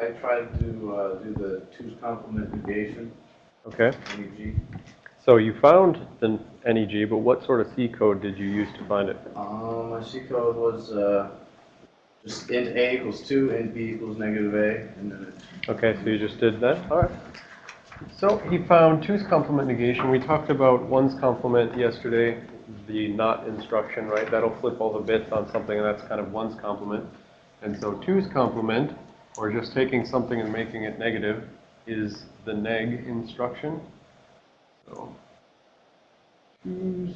I tried to uh, do the two's complement negation, Okay. NEG. So you found the NEG, but what sort of C code did you use to find it? Um, my C code was uh, just int a equals 2, int b equals negative a, and then Okay, so you just did that? All right. So he found two's complement negation. We talked about one's complement yesterday, the not instruction, right? That'll flip all the bits on something, and that's kind of one's complement. And so two's complement, or just taking something and making it negative, is the neg instruction. So two's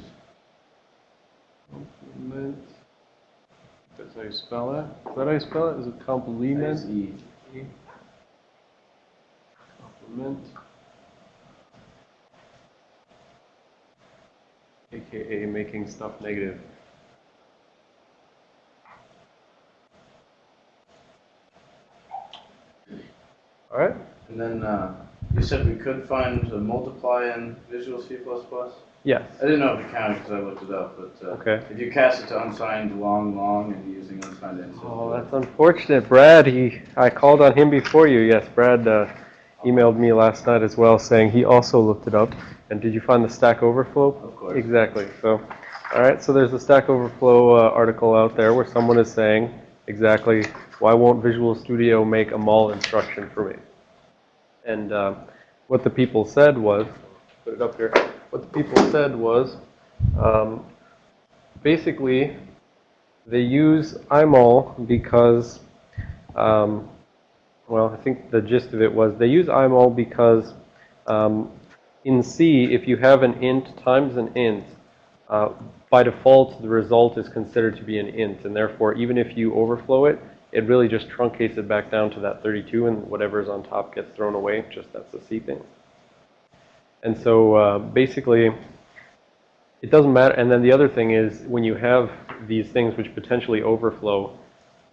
complement. That's how you spell that? Is that how you spell it? Is it complement? e. Complement. AKA making stuff negative. All right. And then uh, you said we could find a multiply in Visual C++? Yes. I didn't know if it counted because I looked it up, but uh, Okay. if you cast it to unsigned long, long, and using unsigned int. Oh, that's unfortunate. Brad, he, I called on him before you. Yes, Brad uh, emailed me last night as well saying he also looked it up. And did you find the Stack Overflow? Of course. Exactly. So, all right. So there's a Stack Overflow uh, article out there where someone is saying exactly why won't Visual Studio make a mul instruction for me? And uh, what the people said was, put it up here. What the people said was, um, basically, they use imul because, um, well, I think the gist of it was they use imul because um, in C, if you have an int times an int, uh, by default, the result is considered to be an int, and therefore, even if you overflow it, it really just truncates it back down to that 32, and whatever's on top gets thrown away. Just that's the C thing. And so, uh, basically, it doesn't matter. And then the other thing is, when you have these things which potentially overflow,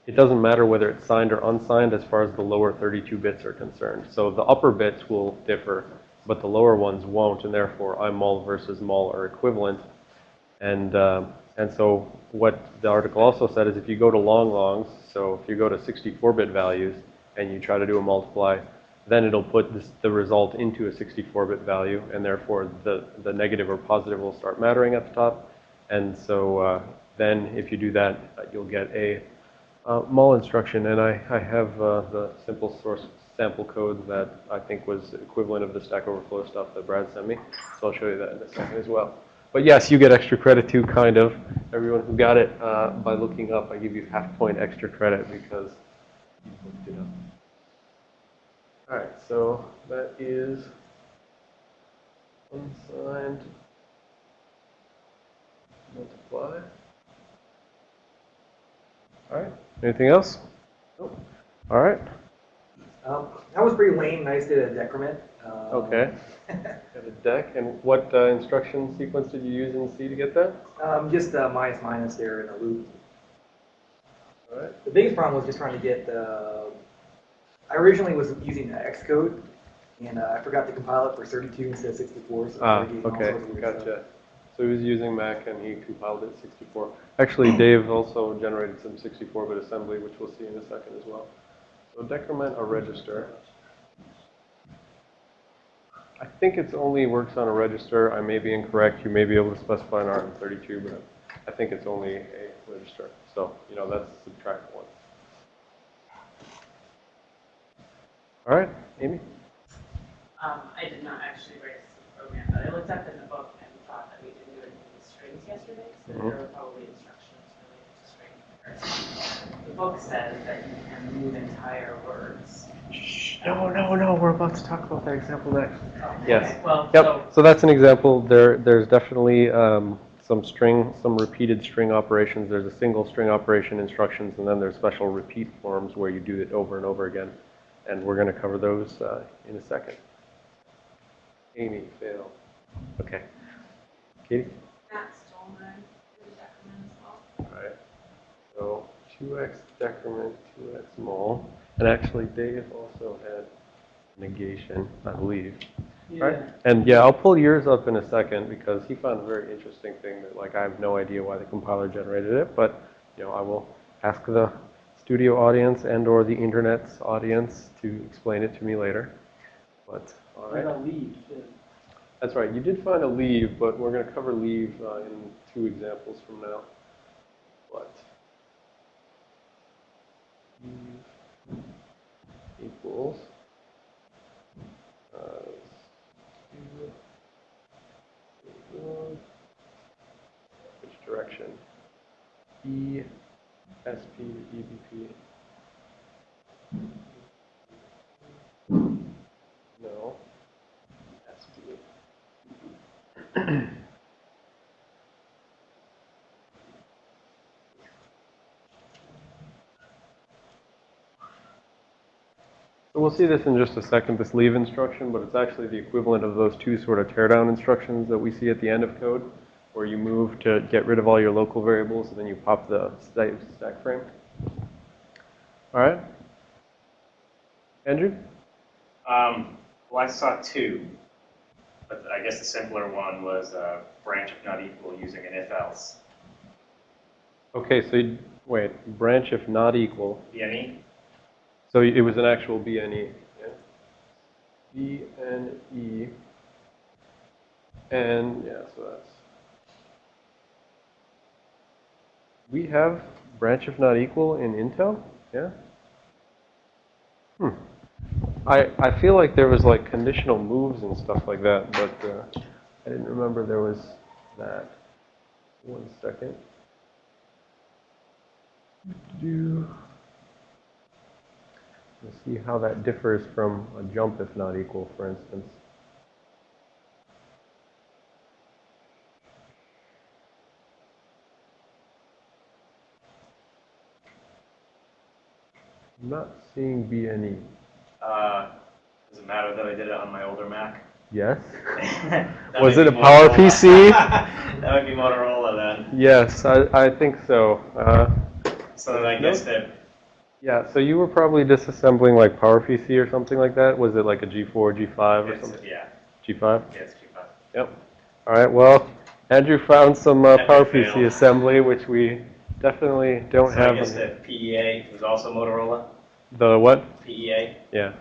it doesn't matter whether it's signed or unsigned as far as the lower 32 bits are concerned. So the upper bits will differ, but the lower ones won't, and therefore imul versus mul are equivalent. And, uh, and so what the article also said is if you go to long longs, so if you go to 64-bit values and you try to do a multiply, then it'll put this, the result into a 64-bit value, and therefore the, the negative or positive will start mattering at the top. And so uh, then if you do that, uh, you'll get a uh, mul instruction, and I, I have uh, the simple source sample code that I think was equivalent of the Stack Overflow stuff that Brad sent me. So I'll show you that in a second as well. But yes, you get extra credit too, kind of. Everyone who got it uh, by looking up, I give you half point extra credit because you looked it up. All right, so that is unsigned multiply. All right, anything else? Nope. All right, Um, that was pretty lame. I just did a decrement. Um, okay. Got a deck, and what uh, instruction sequence did you use in C to get that? um, just uh, minus minus there in a loop. All right, The biggest problem was just trying to get the. I originally was using the Xcode, and uh, I forgot to compile it for 32 instead of 64. So ah, I gave all okay, weird stuff. gotcha. So he was using Mac and he compiled it 64. Actually, Dave also generated some 64-bit assembly, which we'll see in a second as well. So decrement a register. I think it's only works on a register. I may be incorrect. You may be able to specify an RM32, but I think it's only a register. So, you know, that's subtract one. All right, Amy? Um, I did not actually write the program, but I looked up in the book and thought that we didn't do anything with strings yesterday, so Mhm. there were probably instructions related to string comparison. The book says that you can move entire words. No, no, no. We're about to talk about that example next. Oh, Yes. okay. Well, Yep, so that's an example. There, there's definitely um, some string, some repeated string operations. There's a single string operation instructions, and then there's special repeat forms where you do it over and over again. And we're going to cover those uh, in a second. Amy, fail. Okay. Katie? Matt stole my decrement as well. All right. So 2x decrement, 2x mul. And actually, Dave also had negation, I believe. Right? And yeah, I'll pull yours up in a second because he found a very interesting thing that like I have no idea why the compiler generated it, but you know, I will ask the Studio audience and or the internet's audience to explain it to me later. But, all right. leave, too. That's right. You did find a leave, but we're going to cover leave uh, in two examples from now. But leave uh, which direction? E S P E B P. No. S So we'll see this in just a second, this leave instruction, but it's actually the equivalent of those two sort of teardown instructions that we see at the end of code, where you move to get rid of all your local variables, and then you pop the stack frame. All right? Andrew? Um, well, I saw two, but I guess the simpler one was uh, branch if not equal using an if else. Okay, so, you- wait, branch if not equal. BNE? So it was an actual BNE. Yeah? BNE. And, yeah, so that's. We have branch if not equal in Intel? Yeah? Hmm. I, I feel like there was like conditional moves and stuff like that, but uh, I didn't remember there was that. One second. Do. Let's see how that differs from a jump if not equal, for instance. I'm not seeing. BNE. Uh, does it matter that I did it on my older Mac? Yes? Was it a Power Motorola. PC? that might be Motorola then. Yes, I, I think so. Uh, So then I guess that yeah, so you were probably disassembling like PowerPC or something like that? Was it like a G4, G5 or it's, something? yeah, G5? Yes, G5. Yep. All right, well, Andrew found some uh, PowerPC fail. assembly, which we definitely don't So I have. guess in- that PEA was also Motorola. The what? PEA. Yeah.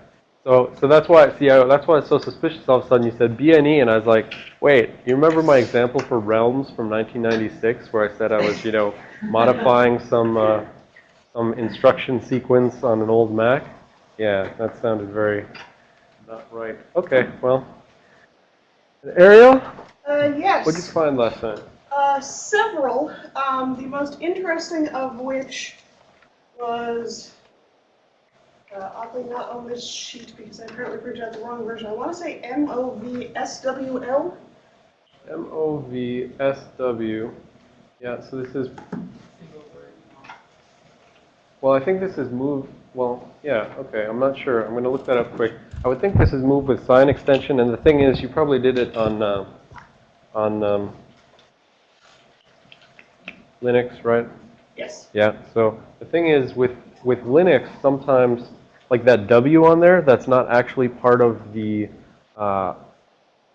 So, so that's why, see, I, that's why it's so suspicious all of a sudden you said BNE, and I was like, wait, you remember my example for Realms from 1996, where I said I was, you know, modifying some, uh, some instruction sequence on an old Mac? Yeah, that sounded very not right. Okay, well. Ariel, Uh, yes. What did you find last time? Uh, several. Um, the most interesting of which was uh, oddly not on this sheet because I apparently printed out the wrong version. I want to say M O V S W L. M-O-V-S-W. Yeah, so this is, well, I think this is move, well, yeah, okay, I'm not sure. I'm going to look that up quick. I would think this is move with sign extension, and the thing is, you probably did it on, uh, on um, Linux, right? Yes. Yeah, so the thing is, with, with Linux, sometimes, like that W on there, that's not actually part of the uh,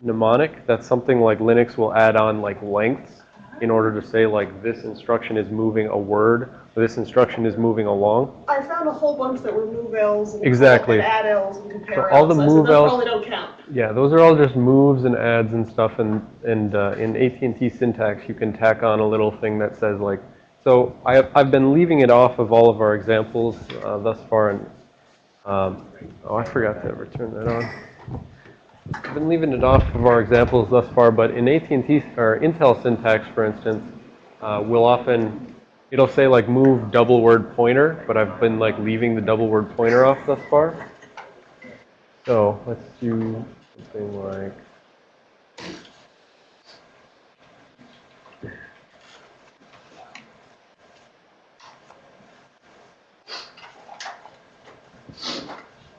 mnemonic. That's something like Linux will add on like lengths in order to say like this instruction is moving a word, or this instruction is moving along. I found a whole bunch that were move L's and, Exactly. and add L's and compare So all the L's. Move Ls- probably don't count. Yeah, those are all just moves and adds and stuff, and, and uh, in AT&T syntax, you can tack on a little thing that says like, so I have, I've been leaving it off of all of our examples uh, thus far, and, um, oh, I forgot to ever turn that on. I've been leaving it off of our examples thus far, but in AT&T, or Intel syntax, for instance, uh, we'll often, it'll say like move double word pointer, but I've been like leaving the double word pointer off thus far. So let's do something like.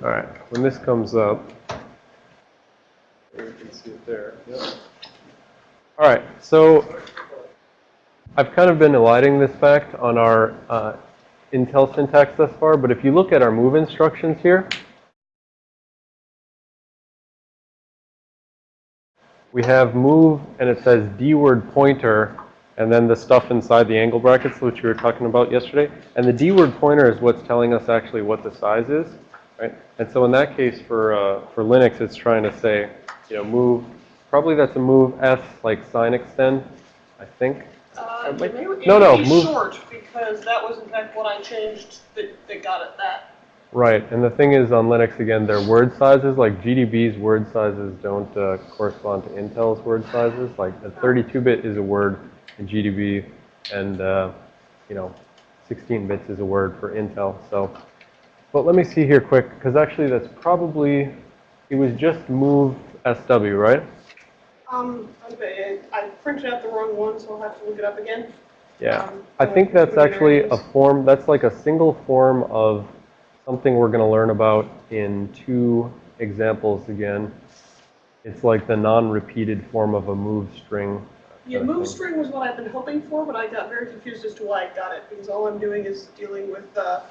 All right, when this comes up, you can see it there. Yep. All right, so I've kind of been eliding this fact on our uh, Intel syntax thus far, but if you look at our move instructions here, we have move and it says D word pointer and then the stuff inside the angle brackets, which we were talking about yesterday. And the D word pointer is what's telling us actually what the size is, right? And so in that case, for, uh, for Linux, it's trying to say, you know, move, probably that's a move S, like sign extend, I think. Uh, it may, it No, no, be move- short, because that was in fact what I changed that, that got it that. Right, and the thing is on Linux, again, their word sizes, like GDB's word sizes don't uh, correspond to Intel's word sizes. Like a 32-bit is a word in GDB, and, uh, you know, 16 bits is a word for Intel. So, but let me see here quick, because actually that's probably, it was just move SW, right? Um, okay, I printed out the wrong one, so I'll have to look it up again. Yeah. Um, I think that's actually a form, that's like a single form of something we're going to learn about in two examples again. It's like the non-repeated form of a move string. Yeah, move string was what I've been hoping for, but I got very confused as to why I got it, because all I'm doing is dealing with, uh,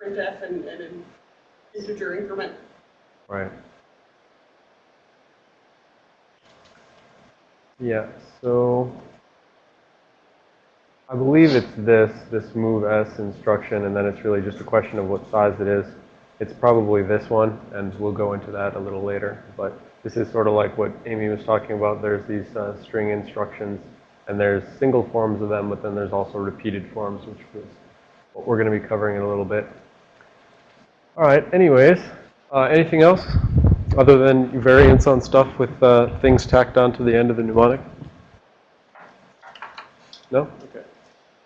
printf and, and an integer increment. Right. Yeah, so I believe it's this, this move S instruction, and then it's really just a question of what size it is. It's probably this one, and we'll go into that a little later. But this is sort of like what Amy was talking about. There's these uh, string instructions, and there's single forms of them, but then there's also repeated forms, which was what we're going to be covering in a little bit. All right, anyways, uh, anything else other than variants on stuff with uh, things tacked onto the end of the mnemonic? No? Okay.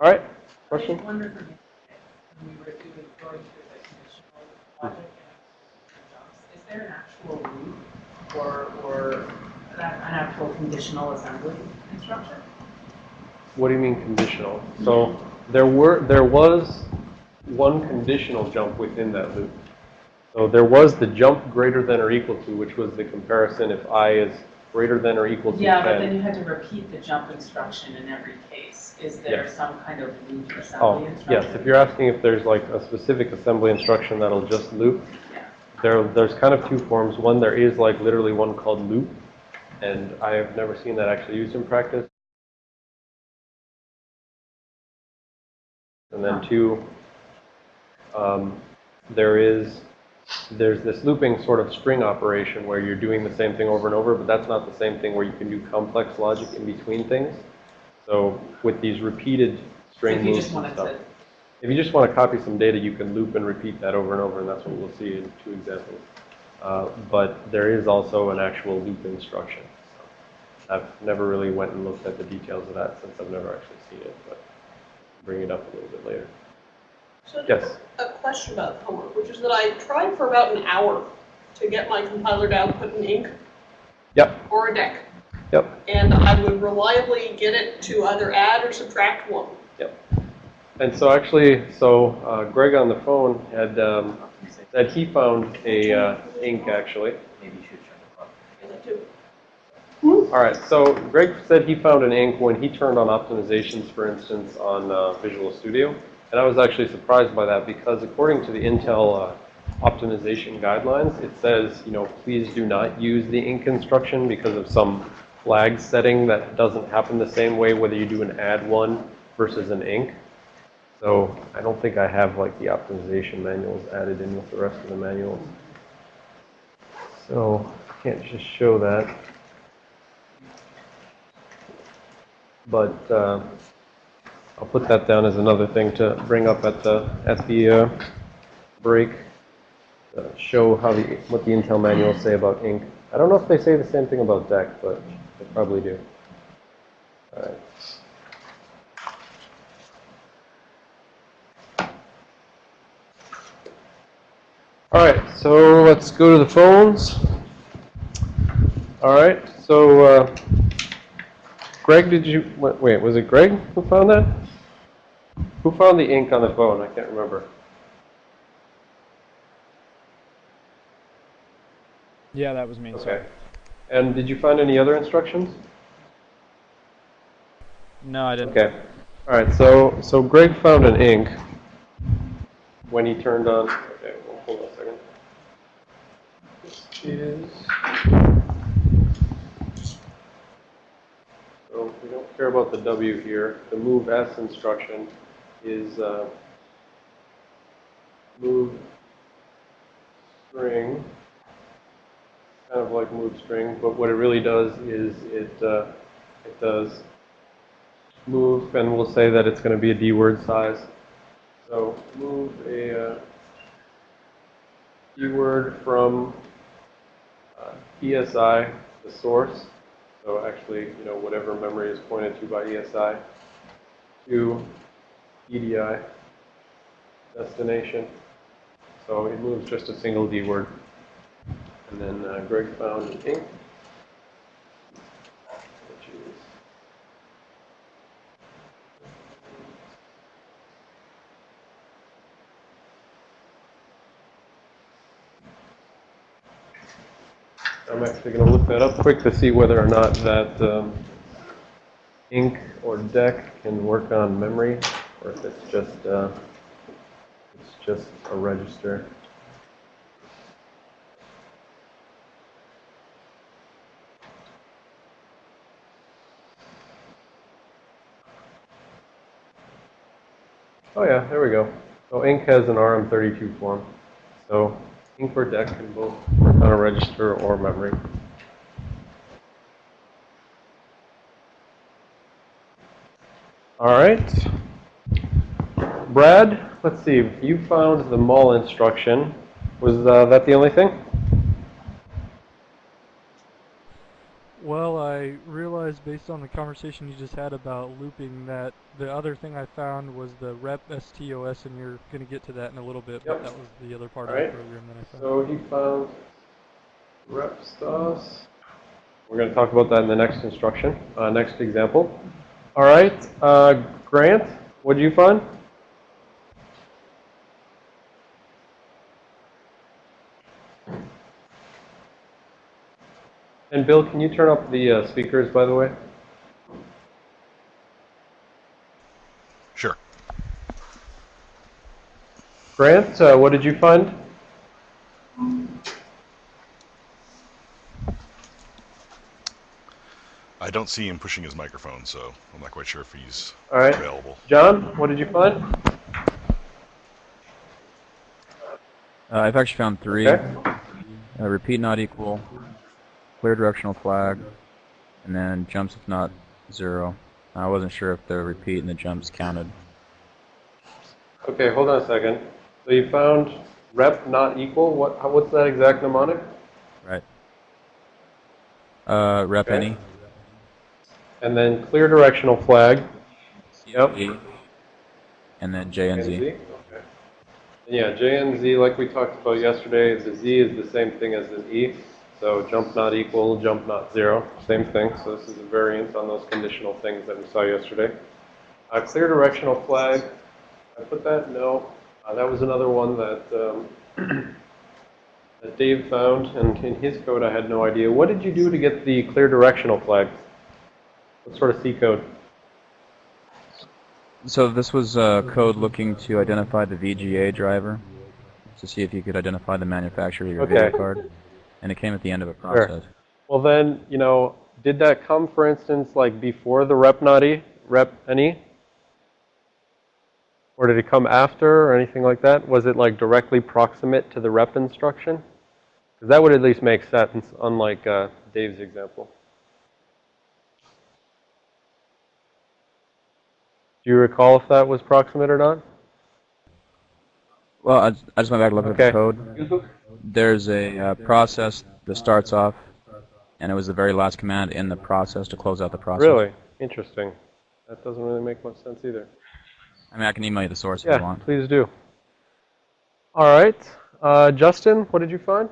All right, question? just wondered from when we were doing, going through the conditional logic and jumps, is there an actual loop or, or an actual conditional assembly instruction? What do you mean conditional? So there were, there was one conditional jump within that loop. So there was the jump greater than or equal to, which was the comparison if i is greater than or equal to 10. Yeah, but then you had to repeat the jump instruction in every case. Is there Yes. some kind of loop Oh, assembly instruction? yes, if you're asking if there's like a specific assembly instruction that'll just loop, Yeah. there, there's kind of two forms. One, there is like literally one called loop, and I have never seen that actually used in practice. And then two, um, there is, there's this looping sort of string operation where you're doing the same thing over and over, but that's not the same thing where you can do complex logic in between things. So with these repeated string if you moves just and stuff. If you just want to copy some data, you can loop and repeat that over and over, and that's what we'll see in two examples. Uh, but there is also an actual loop instruction. So I've never really went and looked at the details of that since I've never actually seen it, but bring it up a little bit later. So Yes. a question about homework, which is that I tried for about an hour to get my compiler to output an ink Yep, or a deck. yep, And I would reliably get it to either add or subtract one. yep. And so actually, so uh, Greg on the phone had um, said he found a uh, ink actually. Maybe you should check it out. And I do. All right, so Greg said he found an ink when he turned on optimizations, for instance, on uh, Visual Studio. And I was actually surprised by that because according to the Intel uh, optimization guidelines, it says, you know, please do not use the ink instruction because of some flag setting that doesn't happen the same way whether you do an add one versus an ink. So I don't think I have like the optimization manuals added in with the rest of the manuals. So I can't just show that. But uh, I'll put that down as another thing to bring up at the at the uh, break. Uh, show how the what the Intel manuals say about ink. I don't know if they say the same thing about DEC, but they probably do. All right. All right, so let's go to the phones. All right, so uh, Greg, did you, wait, was it Greg who found that? Who found the ink on the phone? I can't remember. Yeah, that was me. Sorry. Okay. And did you find any other instructions? No, I didn't. Okay. All right, so, so Greg found an ink when he turned on, okay, well, hold on a second. This is, so we don't care about the W here. The move S instruction is uh, move string, kind of like move string, but what it really does is it uh, it does move, and we'll say that it's going to be a D word size. So move a uh, D word from uh, ESI, the source. So actually, you know, whatever memory is pointed to by ESI, to EDI, destination. So it moves just a single D word. And then uh, Greg found an ink, which is I'm actually going to look that up quick to see whether or not that um, ink or deck can work on memory, or if it's just uh, it's just a register. Oh yeah, there we go. So ink has an RM32 form. So ink or deck can both work on a register or memory. All right. Brad, let's see. You found the mul instruction. Was uh, that the only thing? Well, I realized based on the conversation you just had about looping that the other thing I found was the rep STOS, and you're going to get to that in a little bit, Yep. but that was the other part Alright. of the program that I found. So he found rep stos. We're going to talk about that in the next instruction, uh, next example. All right, uh, Grant, what did you find? And Bill, can you turn up the uh, speakers, by the way? Sure. Grant, uh, what did you find? I don't see him pushing his microphone, so I'm not quite sure if he's All right. available. John, what did you find? Uh, I've actually found three. Okay. Uh, repeat not equal, clear directional flag, and then jumps if not zero. I wasn't sure if the repeat and the jumps counted. Okay, hold on a second. So you found rep not equal. What? How, what's that exact mnemonic? Right. Uh, rep Okay. any. And then clear directional flag. Yep. E, And then JNZ. Okay. And yeah, JNZ, like we talked about yesterday, the Z is the same thing as the E. So jump not equal, jump not zero, same thing. So this is a variant on those conditional things that we saw yesterday. Uh, clear directional flag. I put that no. Uh, that was another one that um, that Dave found, and in his code I had no idea. What did you do to get the clear directional flag? What sort of C code? So this was uh, code looking to identify the VGA driver to see if you could identify the manufacturer of your Okay. video card, and it came at the end of a process. Sure. Well then, you know, did that come, for instance, like before the rep not E, rep NE? Or did it come after or anything like that? Was it like directly proximate to the rep instruction? Because that would at least make sense, unlike uh, Dave's example. Do you recall if that was proximate or not? Well, I, I just went back and looked Okay. at the code. There's a uh, process that starts off, and it was the very last command in the process to close out the process. Really? Interesting. That doesn't really make much sense either. I mean, I can email you the source if you Yeah, want. please do. All right. Uh, Justin, what did you find?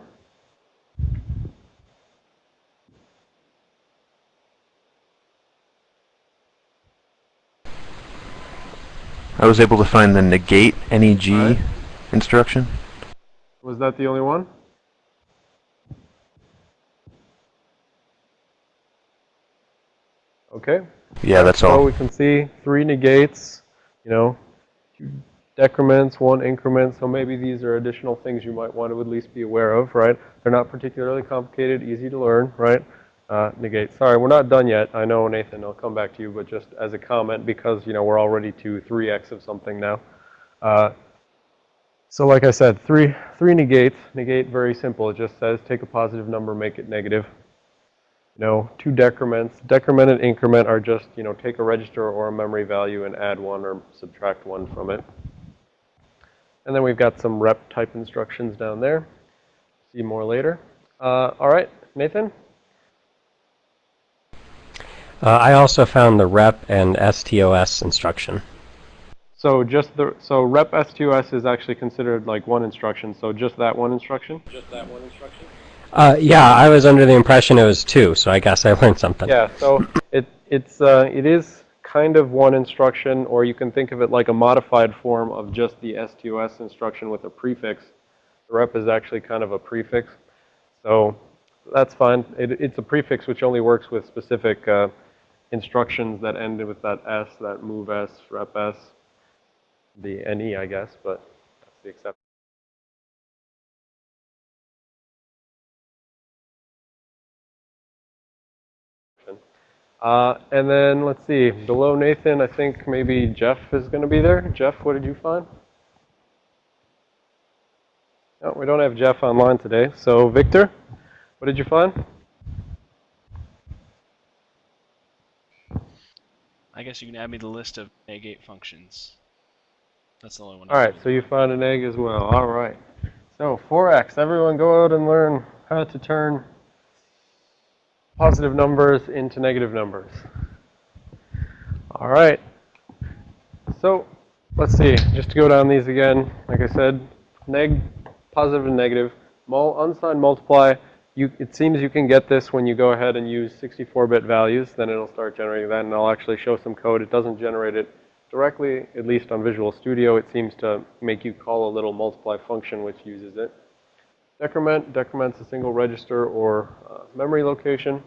I was able to find the negate NEG Alright. instruction. Was that the only one? Okay. Yeah, that's all. So we can see three negates, you know, two decrements, one increment. So maybe these are additional things you might want to at least be aware of, right? They're not particularly complicated, easy to learn, right? uh, negate. Sorry, we're not done yet. I know, Nathan, I'll come back to you, but just as a comment, because, you know, we're already to 3x of something now. Uh, so like I said, three, three negates. Negate, very simple. It just says take a positive number, make it negative. You know, two decrements. Decrement and increment are just, you know, take a register or a memory value and add one or subtract one from it. And then we've got some rep type instructions down there. See more later. Uh, all right, Nathan? Uh, I also found the rep and STOS instruction. So just the, so rep STOS is actually considered like one instruction, so just that one instruction? Just that one instruction? Uh, yeah, I was under the impression it was two, so I guess I learned something. Yeah, so it, it's, uh, it is kind of one instruction, or you can think of it like a modified form of just the STOS instruction with a prefix. The rep is actually kind of a prefix. So that's fine. It, it's a prefix which only works with specific uh, instructions that end with that S, that move S, rep S, the NE, I guess, but that's the exception. Uh, and then let's see, below Nathan, I think maybe Jeff is going to be there. Jeff, what did you find? No, we don't have Jeff online today. So Victor, what did you find? I guess you can add me the list of negate functions. That's the only one. All right, so you found an egg as well. All right. So 4x, everyone go out and learn how to turn positive numbers into negative numbers. All right. So let's see, just to go down these again, like I said, neg, positive and negative, mul, unsigned multiply, you, it seems you can get this when you go ahead and use 64-bit values, then it'll start generating that, and I'll actually show some code. It doesn't generate it directly, at least on Visual Studio. It seems to make you call a little multiply function which uses it. Decrement, decrement's a single register or uh, memory location.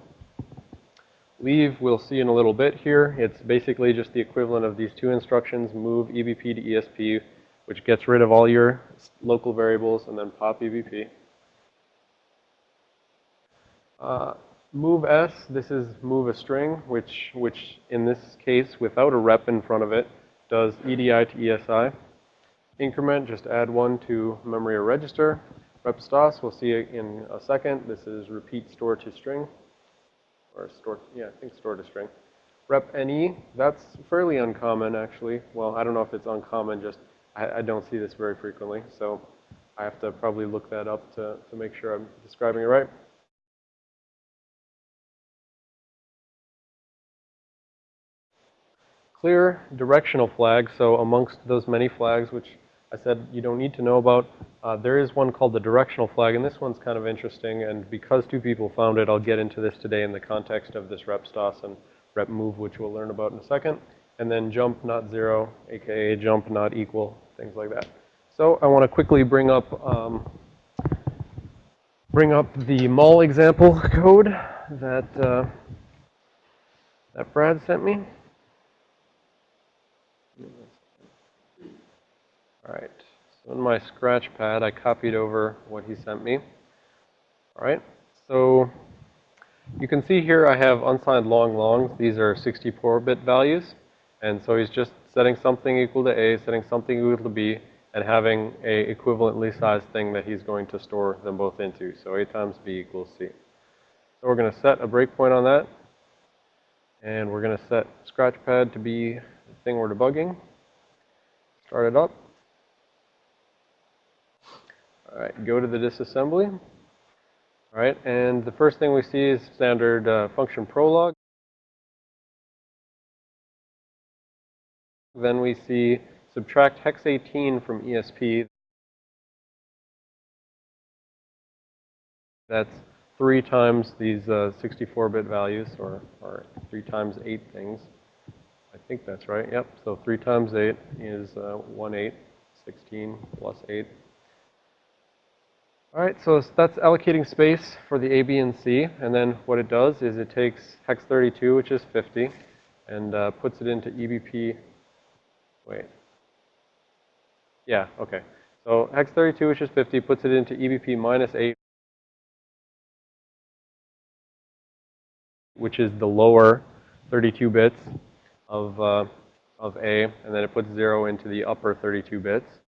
Leave, we'll see in a little bit here. It's basically just the equivalent of these two instructions, move EBP to ESP, which gets rid of all your local variables, and then pop EBP. Uh, move S, this is move a string, which, which in this case, without a rep in front of it, does EDI to ESI. Increment, just add one to memory or register. Rep stos, we'll see it in a second. This is repeat store to string. Or store, yeah, I think store to string. Rep NE, that's fairly uncommon actually. Well, I don't know if it's uncommon, just I, I don't see this very frequently. So I have to probably look that up to, to make sure I'm describing it right. Clear directional flag. So amongst those many flags, which I said you don't need to know about, uh, there is one called the directional flag, and this one's kind of interesting. And because two people found it, I'll get into this today in the context of this rep stos and rep move, which we'll learn about in a second. And then jump not zero, aka jump not equal, things like that. So I want to quickly bring up um, bring up the mul example code that uh, that Brad sent me. All right, so in my scratch pad, I copied over what he sent me. All right, so you can see here I have unsigned long longs. These are 64-bit values. And so he's just setting something equal to A, setting something equal to B, and having a equivalently sized thing that he's going to store them both into. So A times B equals C. So we're going to set a breakpoint on that. And we're going to set Scratchpad to be the thing we're debugging. Start it up. All right, go to the disassembly. All right, and the first thing we see is standard uh, function prolog. Then we see subtract hex 18 from ESP. That's three times these 64-bit uh, values, or, or three times eight things. I think that's right. Yep. So 3 times 8 is uh, 1 8, 16 plus 8. All right, so that's allocating space for the A, B, and C. And then what it does is it takes hex 32, which is 50, and uh, puts it into EBP. Wait. Yeah, okay. So hex 32, which is 50, puts it into EBP minus 8. which is the lower 32 bits of, uh, of A, and then it puts 0 into the upper 32 bits.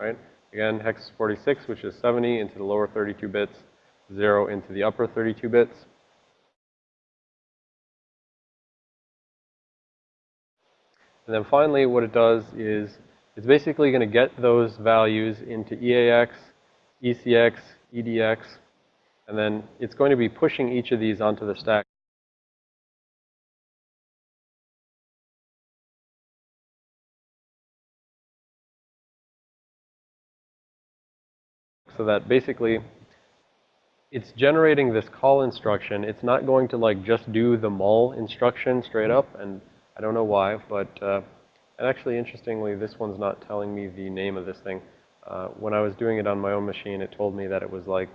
Right? Again, hex 46, which is 70 into the lower 32 bits, 0 into the upper 32 bits. And then finally, what it does is it's basically going to get those values into EAX, ECX, EDX, and then it's going to be pushing each of these onto the stack. So that basically it's generating this call instruction. It's not going to like just do the mul instruction straight up, and I don't know why, but uh, and actually, interestingly, this one's not telling me the name of this thing. Uh, when I was doing it on my own machine, it told me that it was like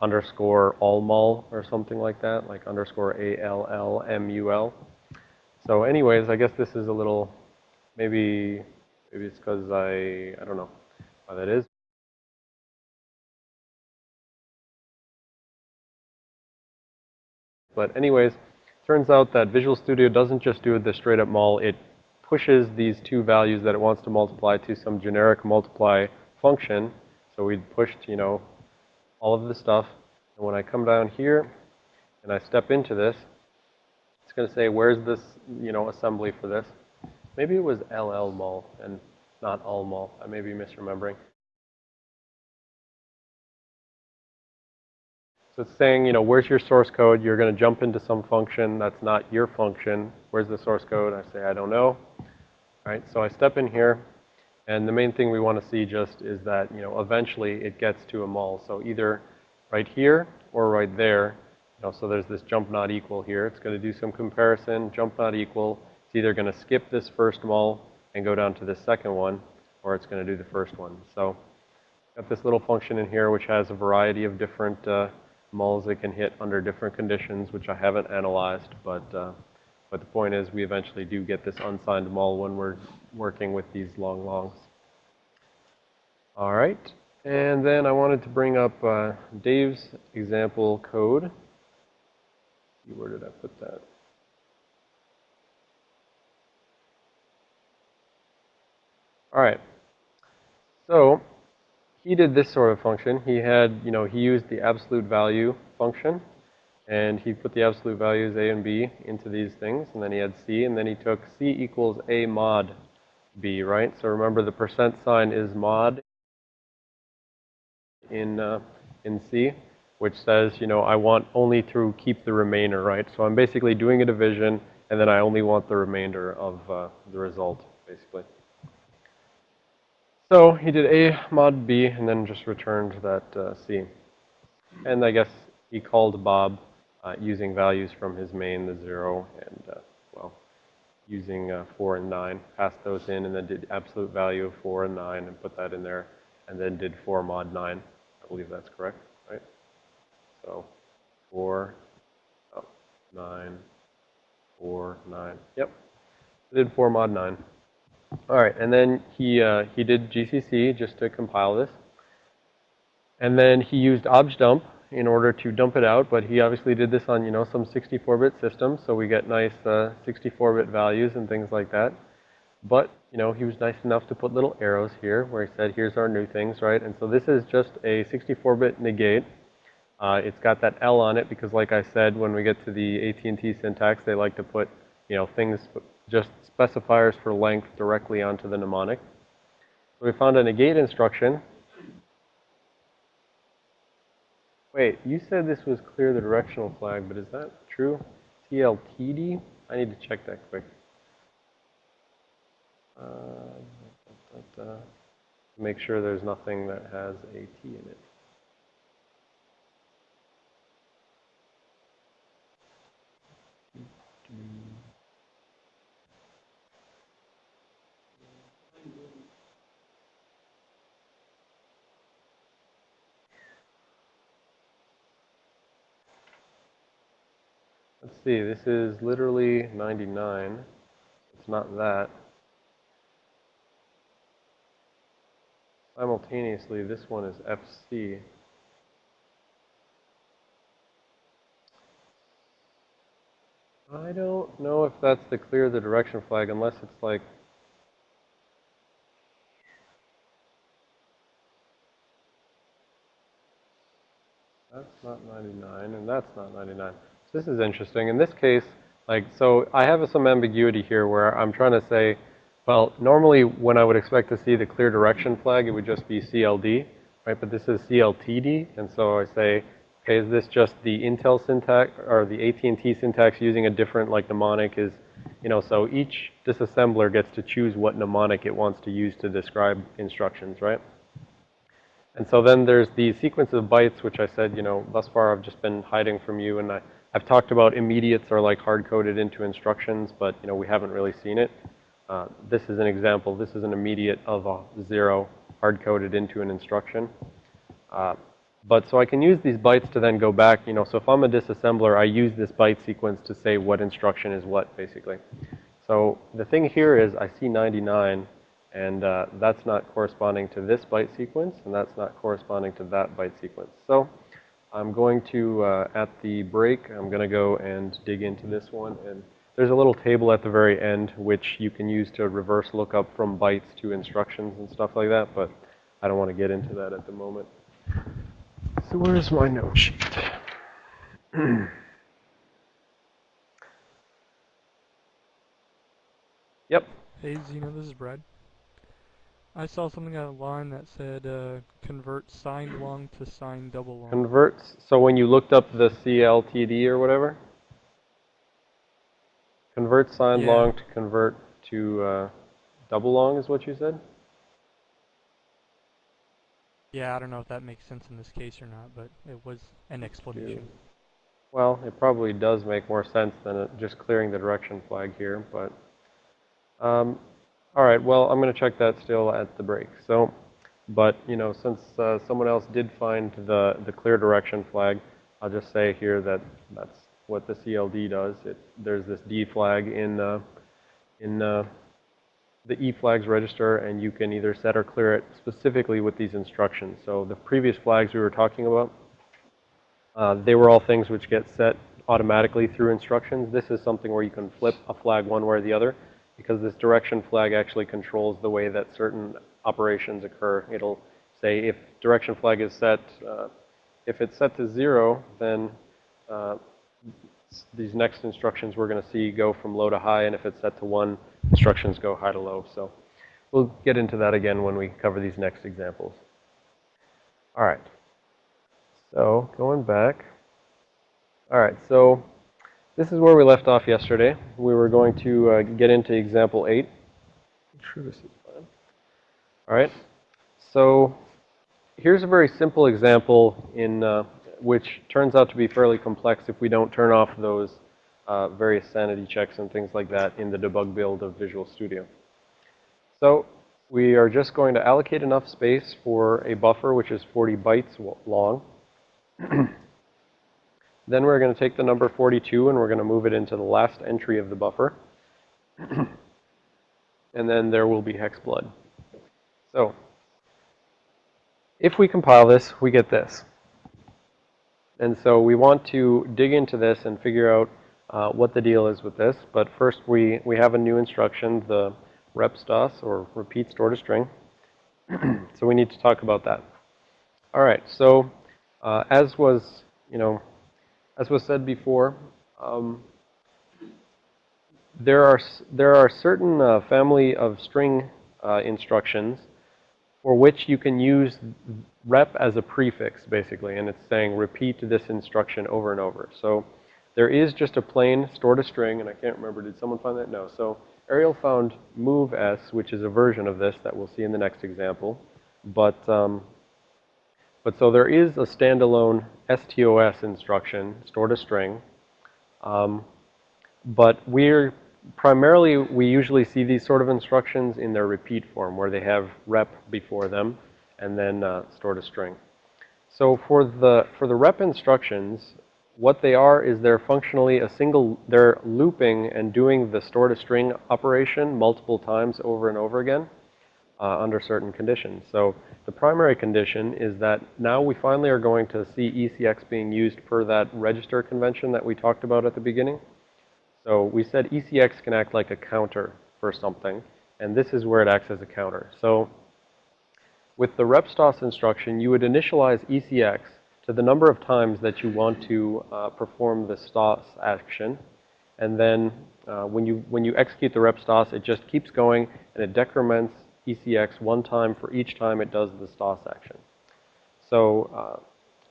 underscore all mul or something like that, like underscore A-L-L-M-U-L. So anyways, I guess this is a little, maybe, maybe it's because I, I don't know why that is. But anyways, turns out that Visual Studio doesn't just do the straight up mul, it pushes these two values that it wants to multiply to some generic multiply function. So we pushed, you know, all of the stuff. And when I come down here and I step into this, it's going to say, where's this, you know, assembly for this? Maybe it was LL mul and not all mul. I may be misremembering. It's saying, you know, where's your source code? You're going to jump into some function that's not your function. Where's the source code? I say, I don't know. All right, so I step in here, and the main thing we want to see just is that, you know, eventually it gets to a mul. So either right here or right there. You know, so there's this jump not equal here. It's going to do some comparison. Jump not equal. It's either going to skip this first mul and go down to the second one, or it's going to do the first one. So got this little function in here which has a variety of different uh, muls it can hit under different conditions, which I haven't analyzed, but, uh, but the point is we eventually do get this unsigned mul when we're working with these long longs. All right. And then I wanted to bring up uh, Dave's example code. Where did I put that? All right. So he did this sort of function. He had, you know, he used the absolute value function, and he put the absolute values a and b into these things, and then he had c, and then he took c equals a mod b, right? So remember the percent sign is mod in uh, in C, which says, you know, I want only to keep the remainder, right? So I'm basically doing a division, and then I only want the remainder of uh, the result, basically. So he did A mod B, and then just returned that uh, C. And I guess he called Bob uh, using values from his main, the 0, and, uh, well, using uh, 4 and 9. Passed those in, and then did absolute value of 4 and 9, and put that in there, and then did 4 mod 9 I believe that's correct, right? So 4, oh, 9, 4, 9. Yep. Did 4 mod 9. All right, and then he, uh, he did GCC just to compile this. And then he used objdump in order to dump it out, but he obviously did this on, you know, some 64-bit system, so we get nice 64-bit uh, values and things like that. But, you know, he was nice enough to put little arrows here where he said, here's our new things, right? And so this is just a 64-bit negate. Uh, it's got that L on it because, like I said, when we get to the AT&T syntax, they like to put, you know, things, just specifiers for length directly onto the mnemonic. So we found a negate instruction. Wait, you said this was clear the directional flag, but is that true? TLTD? I need to check that quick. Uh, da, da, da, make sure there's nothing that has a T in it. Let's see, this is literally 99. It's not that. Simultaneously, this one is FC. I don't know if that's the clear the direction flag unless it's like that's not 99 and that's not 99. So this is interesting. In this case, like, so I have some ambiguity here where I'm trying to say, well, normally when I would expect to see the clear direction flag, it would just be CLD, right? But this is CLTD, and so I say, okay, is this just the Intel syntax or the AT&T syntax using a different like mnemonic is, you know, so each disassembler gets to choose what mnemonic it wants to use to describe instructions, right? And so then there's the sequence of bytes, which I said, you know, thus far I've just been hiding from you, and I, I've talked about immediates are like hard-coded into instructions, but, you know, we haven't really seen it. Uh, this is an example. This is an immediate of a zero hard-coded into an instruction. Uh, but so I can use these bytes to then go back, you know, so if I'm a disassembler, I use this byte sequence to say what instruction is what, basically. So the thing here is I see 99, and uh, that's not corresponding to this byte sequence, and that's not corresponding to that byte sequence. So I'm going to, uh, at the break, I'm going to go and dig into this one. And there's a little table at the very end which you can use to reverse lookup from bytes to instructions and stuff like that, but I don't want to get into that at the moment. So where's my note sheet? yep. Hey, Xeno, this is Brad. I saw something online that said uh, convert signed long to signed double long. Converts, so when you looked up the CLTD or whatever? Convert signed Yeah. long to convert to uh, double long is what you said? Yeah, I don't know if that makes sense in this case or not, but it was an explanation. Well, it probably does make more sense than it just clearing the direction flag here, but, um, all right, well, I'm going to check that still at the break. So, but, you know, since uh, someone else did find the, the clear direction flag, I'll just say here that that's what the CLD does. It, there's this D flag in, uh, in uh, the E flags register, and you can either set or clear it specifically with these instructions. So the previous flags we were talking about, uh, they were all things which get set automatically through instructions. This is something where you can flip a flag one way or the other because this direction flag actually controls the way that certain operations occur. It'll say if direction flag is set, uh, if it's set to zero, then uh, these next instructions we're going to see go from low to high, and if it's set to one, instructions go high to low. So we'll get into that again when we cover these next examples. All right. So going back. All right, so this is where we left off yesterday. We were going to uh, get into example 8. Sure this is fine. All right. So here's a very simple example in uh, which turns out to be fairly complex if we don't turn off those uh, various sanity checks and things like that in the debug build of Visual Studio. So we are just going to allocate enough space for a buffer which is 40 bytes long. then we're going to take the number 42 and we're going to move it into the last entry of the buffer. and then there will be hex blood. So if we compile this, we get this. And so we want to dig into this and figure out uh, what the deal is with this. But first we, we have a new instruction, the rep stos or repeat store to string. so we need to talk about that. All right, so uh, as was, you know, as was said before, um, there are there are certain uh, family of string uh, instructions for which you can use rep as a prefix, basically, and it's saying repeat this instruction over and over. So there is just a plain store to string, and I can't remember, did someone find that? No. So Ariel found move s, which is a version of this that we'll see in the next example. But, um, but so there is a standalone STOS instruction, store to string. Um, but we're primarily, we usually see these sort of instructions in their repeat form, where they have rep before them and then uh, store to string. So for the, for the rep instructions, what they are is they're functionally a single, they're looping and doing the store to string operation multiple times over and over again uh, under certain conditions. So the primary condition is that now we finally are going to see ECX being used per that register convention that we talked about at the beginning. So we said ECX can act like a counter for something, and this is where it acts as a counter. So with the repstos instruction, you would initialize ECX to the number of times that you want to uh, perform the stos action, and then uh, when you when you execute the repstos, it just keeps going and it decrements ECX one time for each time it does the stos action. So uh,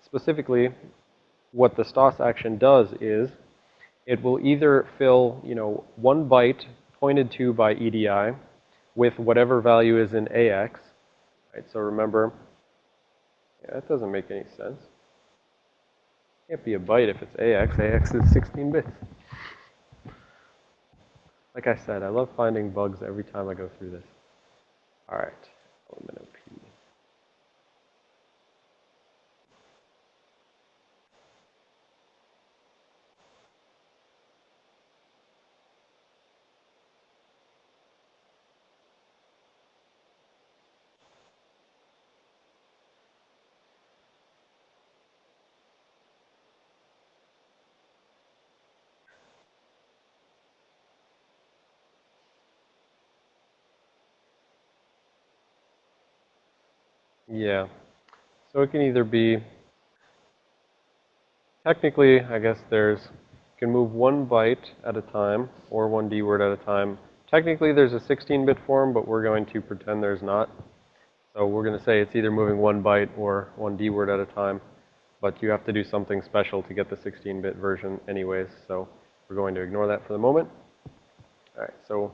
specifically, what the stos action does is it will either fill, you know, one byte pointed to by EDI with whatever value is in AX. Right, so remember, yeah, that doesn't make any sense. Can't be a byte if it's AX. AX is 16 bits. Like I said, I love finding bugs every time I go through this. All right, element Yeah. So it can either be, technically, I guess there's, you can move one byte at a time or one D word at a time. Technically, there's a 16-bit form, but we're going to pretend there's not. So we're going to say it's either moving one byte or one D word at a time. But you have to do something special to get the 16-bit version anyways. So we're going to ignore that for the moment. All right, so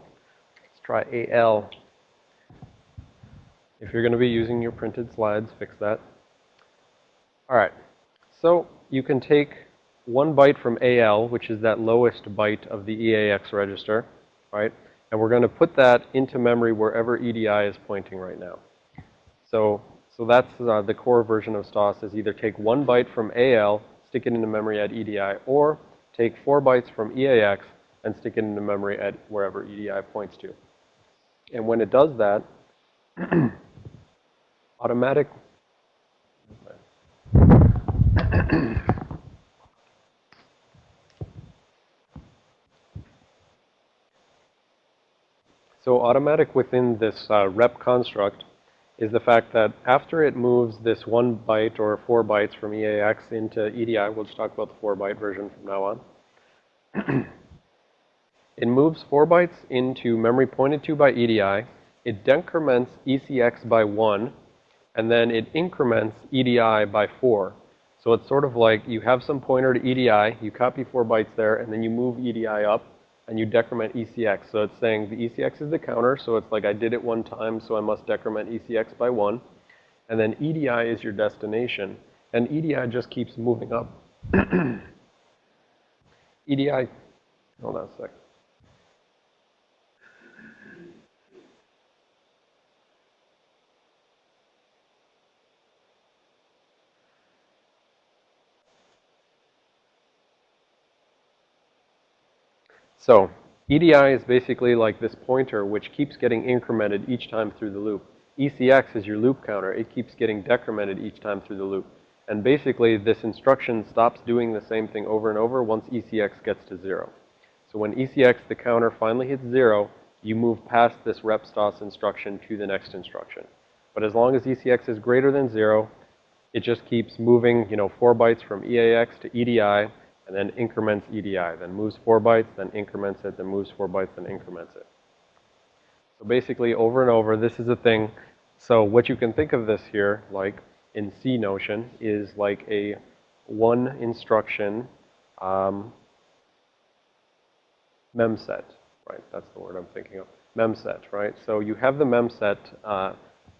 let's try AL. If you're going to be using your printed slides, fix that. All right. So you can take one byte from AL, which is that lowest byte of the EAX register, right? And we're going to put that into memory wherever EDI is pointing right now. So, so that's uh, the core version of STOS is either take one byte from AL, stick it into memory at EDI, or take four bytes from EAX and stick it into memory at wherever EDI points to. And when it does that, automatic So automatic within this uh, rep construct is the fact that after it moves this one byte or four bytes from EAX into EDI, we'll just talk about the four byte version from now on. it moves four bytes into memory pointed to by EDI. It decrements ECX by one and then it increments EDI by 4. So it's sort of like you have some pointer to EDI, you copy 4 bytes there, and then you move EDI up, and you decrement ECX. So it's saying the ECX is the counter, so it's like I did it one time, so I must decrement ECX by 1. And then EDI is your destination, and EDI just keeps moving up. EDI, hold on a second. So EDI is basically like this pointer which keeps getting incremented each time through the loop. ECX is your loop counter. It keeps getting decremented each time through the loop. And basically, this instruction stops doing the same thing over and over once ECX gets to zero. So when ECX, the counter, finally hits zero, you move past this repstos instruction to the next instruction. But as long as ECX is greater than zero, it just keeps moving, you know, four bytes from EAX to EDI, and then increments EDI, then moves four bytes, then increments it, then moves four bytes, then increments it. So basically, over and over, this is a thing. So what you can think of this here, like in C Notion, is like a one instruction um, memset, right? That's the word I'm thinking of. Memset, right? So you have the memset uh,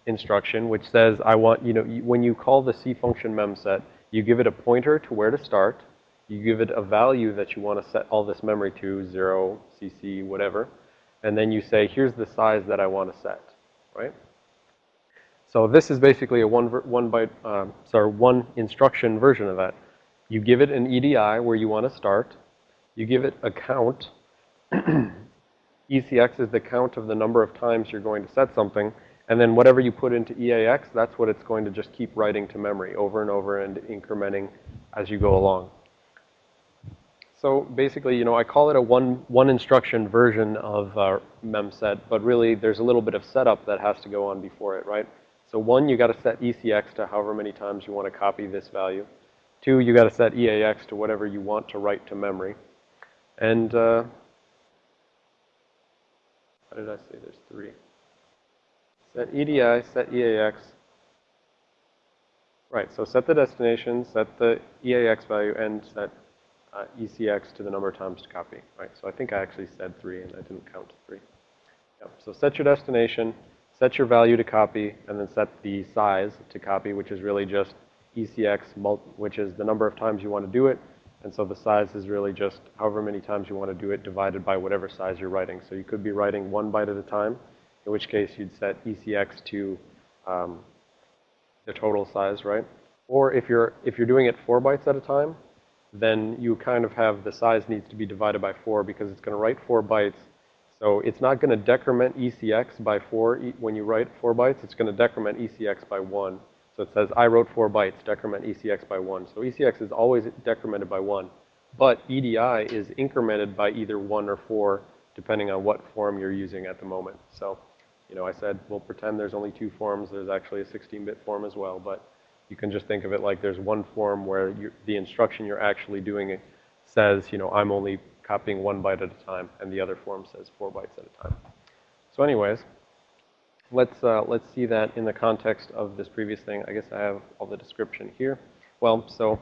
instruction, which says, I want, you know, when you call the C function memset, you give it a pointer to where to start, you give it a value that you want to set all this memory to, 0, CC, whatever. And then you say, here's the size that I want to set, right? So this is basically a one, one byte, um, sorry, one instruction version of that. You give it an EDI where you want to start. You give it a count. ECX is the count of the number of times you're going to set something. And then whatever you put into EAX, that's what it's going to just keep writing to memory over and over and incrementing as you go along. So basically, you know, I call it a one, one instruction version of uh, memset, but really there's a little bit of setup that has to go on before it, right? So one, you got to set ECX to however many times you want to copy this value. Two, you got to set EAX to whatever you want to write to memory. And, uh, what did I say? There's three. Set EDI, set EAX. Right, so set the destination, set the EAX value, and set uh, ECX to the number of times to copy, right? So I think I actually said three and I didn't count three. Yep. So set your destination, set your value to copy, and then set the size to copy, which is really just ECX, mult which is the number of times you want to do it. And so the size is really just however many times you want to do it divided by whatever size you're writing. So you could be writing one byte at a time, in which case you'd set ECX to um, the total size, right? Or if you're, if you're doing it four bytes at a time, then you kind of have the size needs to be divided by four because it's going to write four bytes. So it's not going to decrement ECX by four when you write four bytes. It's going to decrement ECX by one. So it says, I wrote four bytes, decrement ECX by one. So ECX is always decremented by one. But EDI is incremented by either one or four, depending on what form you're using at the moment. So, you know, I said, we'll pretend there's only two forms. There's actually a 16-bit form as well. But you can just think of it like there's one form where the instruction you're actually doing it says, you know, I'm only copying one byte at a time, and the other form says four bytes at a time. So anyways, let's, uh, let's see that in the context of this previous thing. I guess I have all the description here. Well, so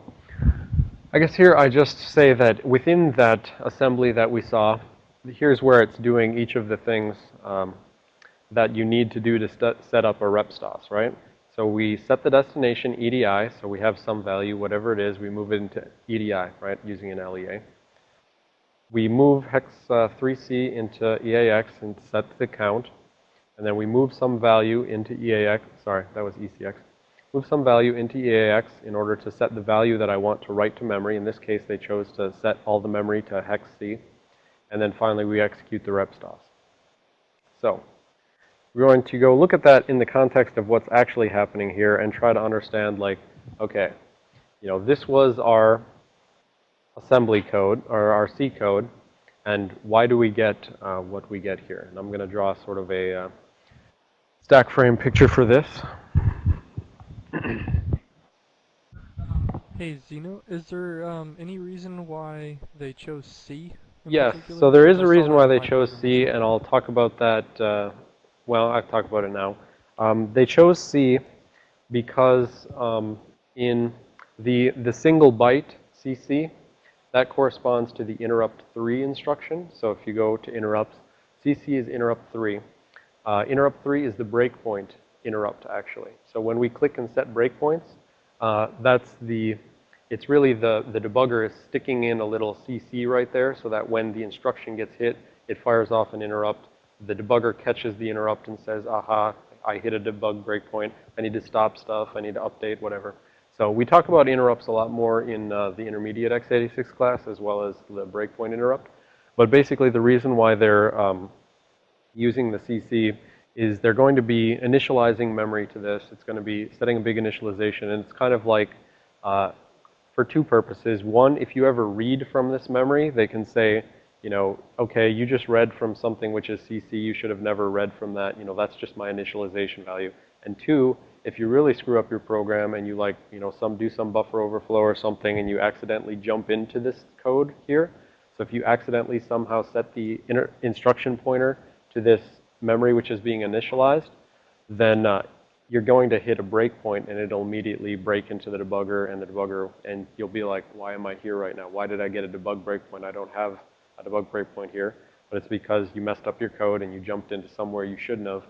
I guess here I just say that within that assembly that we saw, here's where it's doing each of the things um, that you need to do to set up a rep stos, right? So we set the destination EDI, so we have some value, whatever it is, we move it into EDI, right, using an LEA. We move hex uh, 3C into EAX and set the count. And then we move some value into EAX, sorry, that was ECX. Move some value into EAX in order to set the value that I want to write to memory. In this case, they chose to set all the memory to hex C. And then finally, we execute the rep stos. So we're going to go look at that in the context of what's actually happening here and try to understand like, okay, you know, this was our assembly code or our C code and why do we get uh, what we get here? And I'm going to draw sort of a uh, stack frame picture for this. Hey Xeno, is there um, any reason why they chose C? Yes, so there is a reason why they chose C, and I'll talk about that uh, well, I've talked about it now. Um, they chose C because um, in the, the single byte CC, that corresponds to the interrupt 3 instruction. So if you go to interrupts, CC is interrupt 3. Uh, interrupt 3 is the breakpoint interrupt, actually. So when we click and set breakpoints, uh, that's the, it's really the, the debugger is sticking in a little CC right there so that when the instruction gets hit, it fires off an interrupt the debugger catches the interrupt and says, aha, I hit a debug breakpoint. I need to stop stuff. I need to update, whatever. So we talk about interrupts a lot more in uh, the intermediate x86 class as well as the breakpoint interrupt. But basically the reason why they're um, using the CC is they're going to be initializing memory to this. It's going to be setting a big initialization. And it's kind of like uh, for two purposes. One, if you ever read from this memory, they can say, you know, okay, you just read from something which is CC, you should have never read from that, you know, that's just my initialization value. And two, if you really screw up your program and you like, you know, some do some buffer overflow or something and you accidentally jump into this code here, so if you accidentally somehow set the instruction pointer to this memory which is being initialized, then uh, you're going to hit a breakpoint and it'll immediately break into the debugger and the debugger, and you'll be like, why am I here right now? Why did I get a debug breakpoint? I don't have a debug breakpoint here, but it's because you messed up your code and you jumped into somewhere you shouldn't have.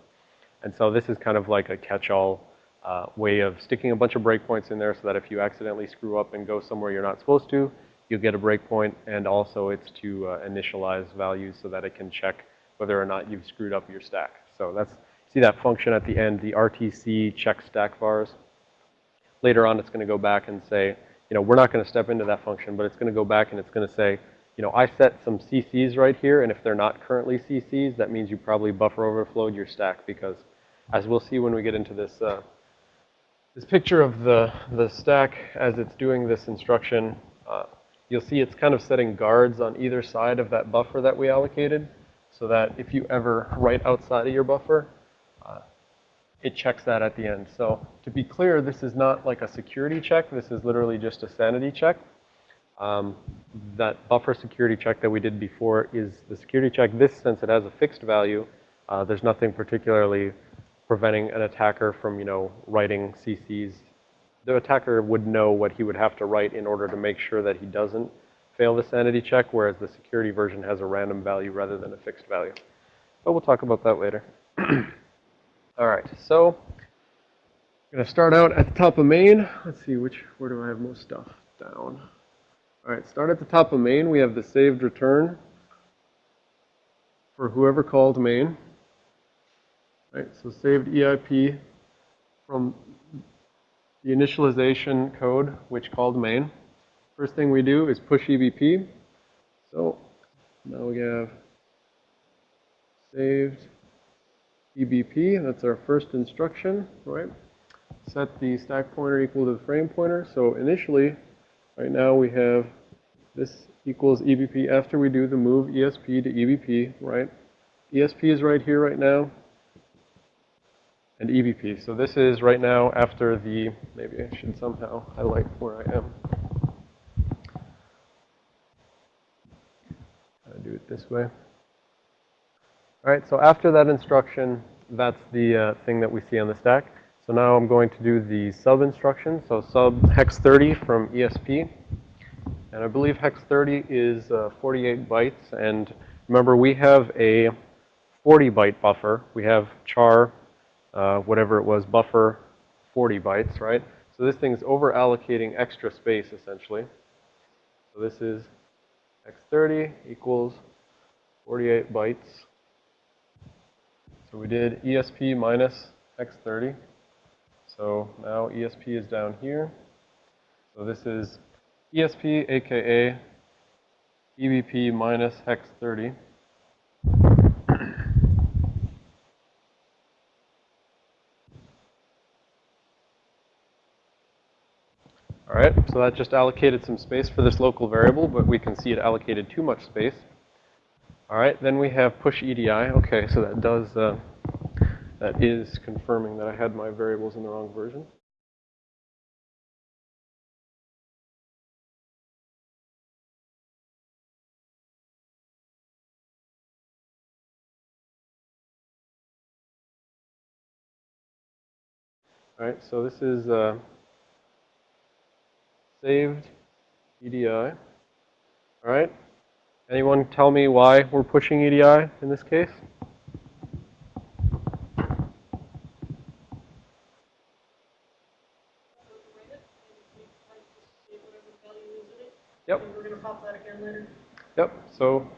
And so this is kind of like a catch-all uh, way of sticking a bunch of breakpoints in there so that if you accidentally screw up and go somewhere you're not supposed to, you'll get a breakpoint. And also it's to uh, initialize values so that it can check whether or not you've screwed up your stack. So that's, see that function at the end, the RTC check stack vars. Later on, it's going to go back and say, you know, we're not going to step into that function, but it's going to go back and it's going to say, you know, I set some CCs right here, and if they're not currently CCs, that means you probably buffer overflowed your stack because, as we'll see when we get into this, uh, this picture of the, the stack as it's doing this instruction, uh, you'll see it's kind of setting guards on either side of that buffer that we allocated so that if you ever write outside of your buffer, uh, it checks that at the end. So to be clear, this is not like a security check. This is literally just a sanity check. Um, that buffer security check that we did before is the security check. This, since it has a fixed value, uh, there's nothing particularly preventing an attacker from, you know, writing CCs. The attacker would know what he would have to write in order to make sure that he doesn't fail the sanity check, whereas the security version has a random value rather than a fixed value. But we'll talk about that later. All right, so I'm going to start out at the top of main. Let's see, which, where do I have most stuff down? All right, start at the top of main. We have the saved return for whoever called main. All right, so saved EIP from the initialization code which called main. First thing we do is push EBP. So now we have saved EBP, that's our first instruction, right? Set the stack pointer equal to the frame pointer. So initially, right now we have this equals EBP after we do the move ESP to EBP, right? ESP is right here right now, and EBP. So this is right now after the, maybe I should somehow highlight where I am. I do it this way. All right, so after that instruction, that's the uh, thing that we see on the stack. So now I'm going to do the sub instruction. So sub hex 30 from ESP. And I believe hex 30 is uh, 48 bytes. And remember, we have a 40 byte buffer. We have char, uh, whatever it was, buffer 40 bytes, right? So this thing's over allocating extra space, essentially. So this is x30 equals 48 bytes. So we did ESP minus x30. So now ESP is down here. So this is ESP, aka EBP minus hex 30. All right, so that just allocated some space for this local variable, but we can see it allocated too much space. All right, then we have push EDI. Okay, so that does, uh, that is confirming that I had my variables in the wrong version. All right, so this is uh, saved EDI. All right. Anyone tell me why we're pushing EDI in this case? Yep. We're gonna pop that again later. Yep. So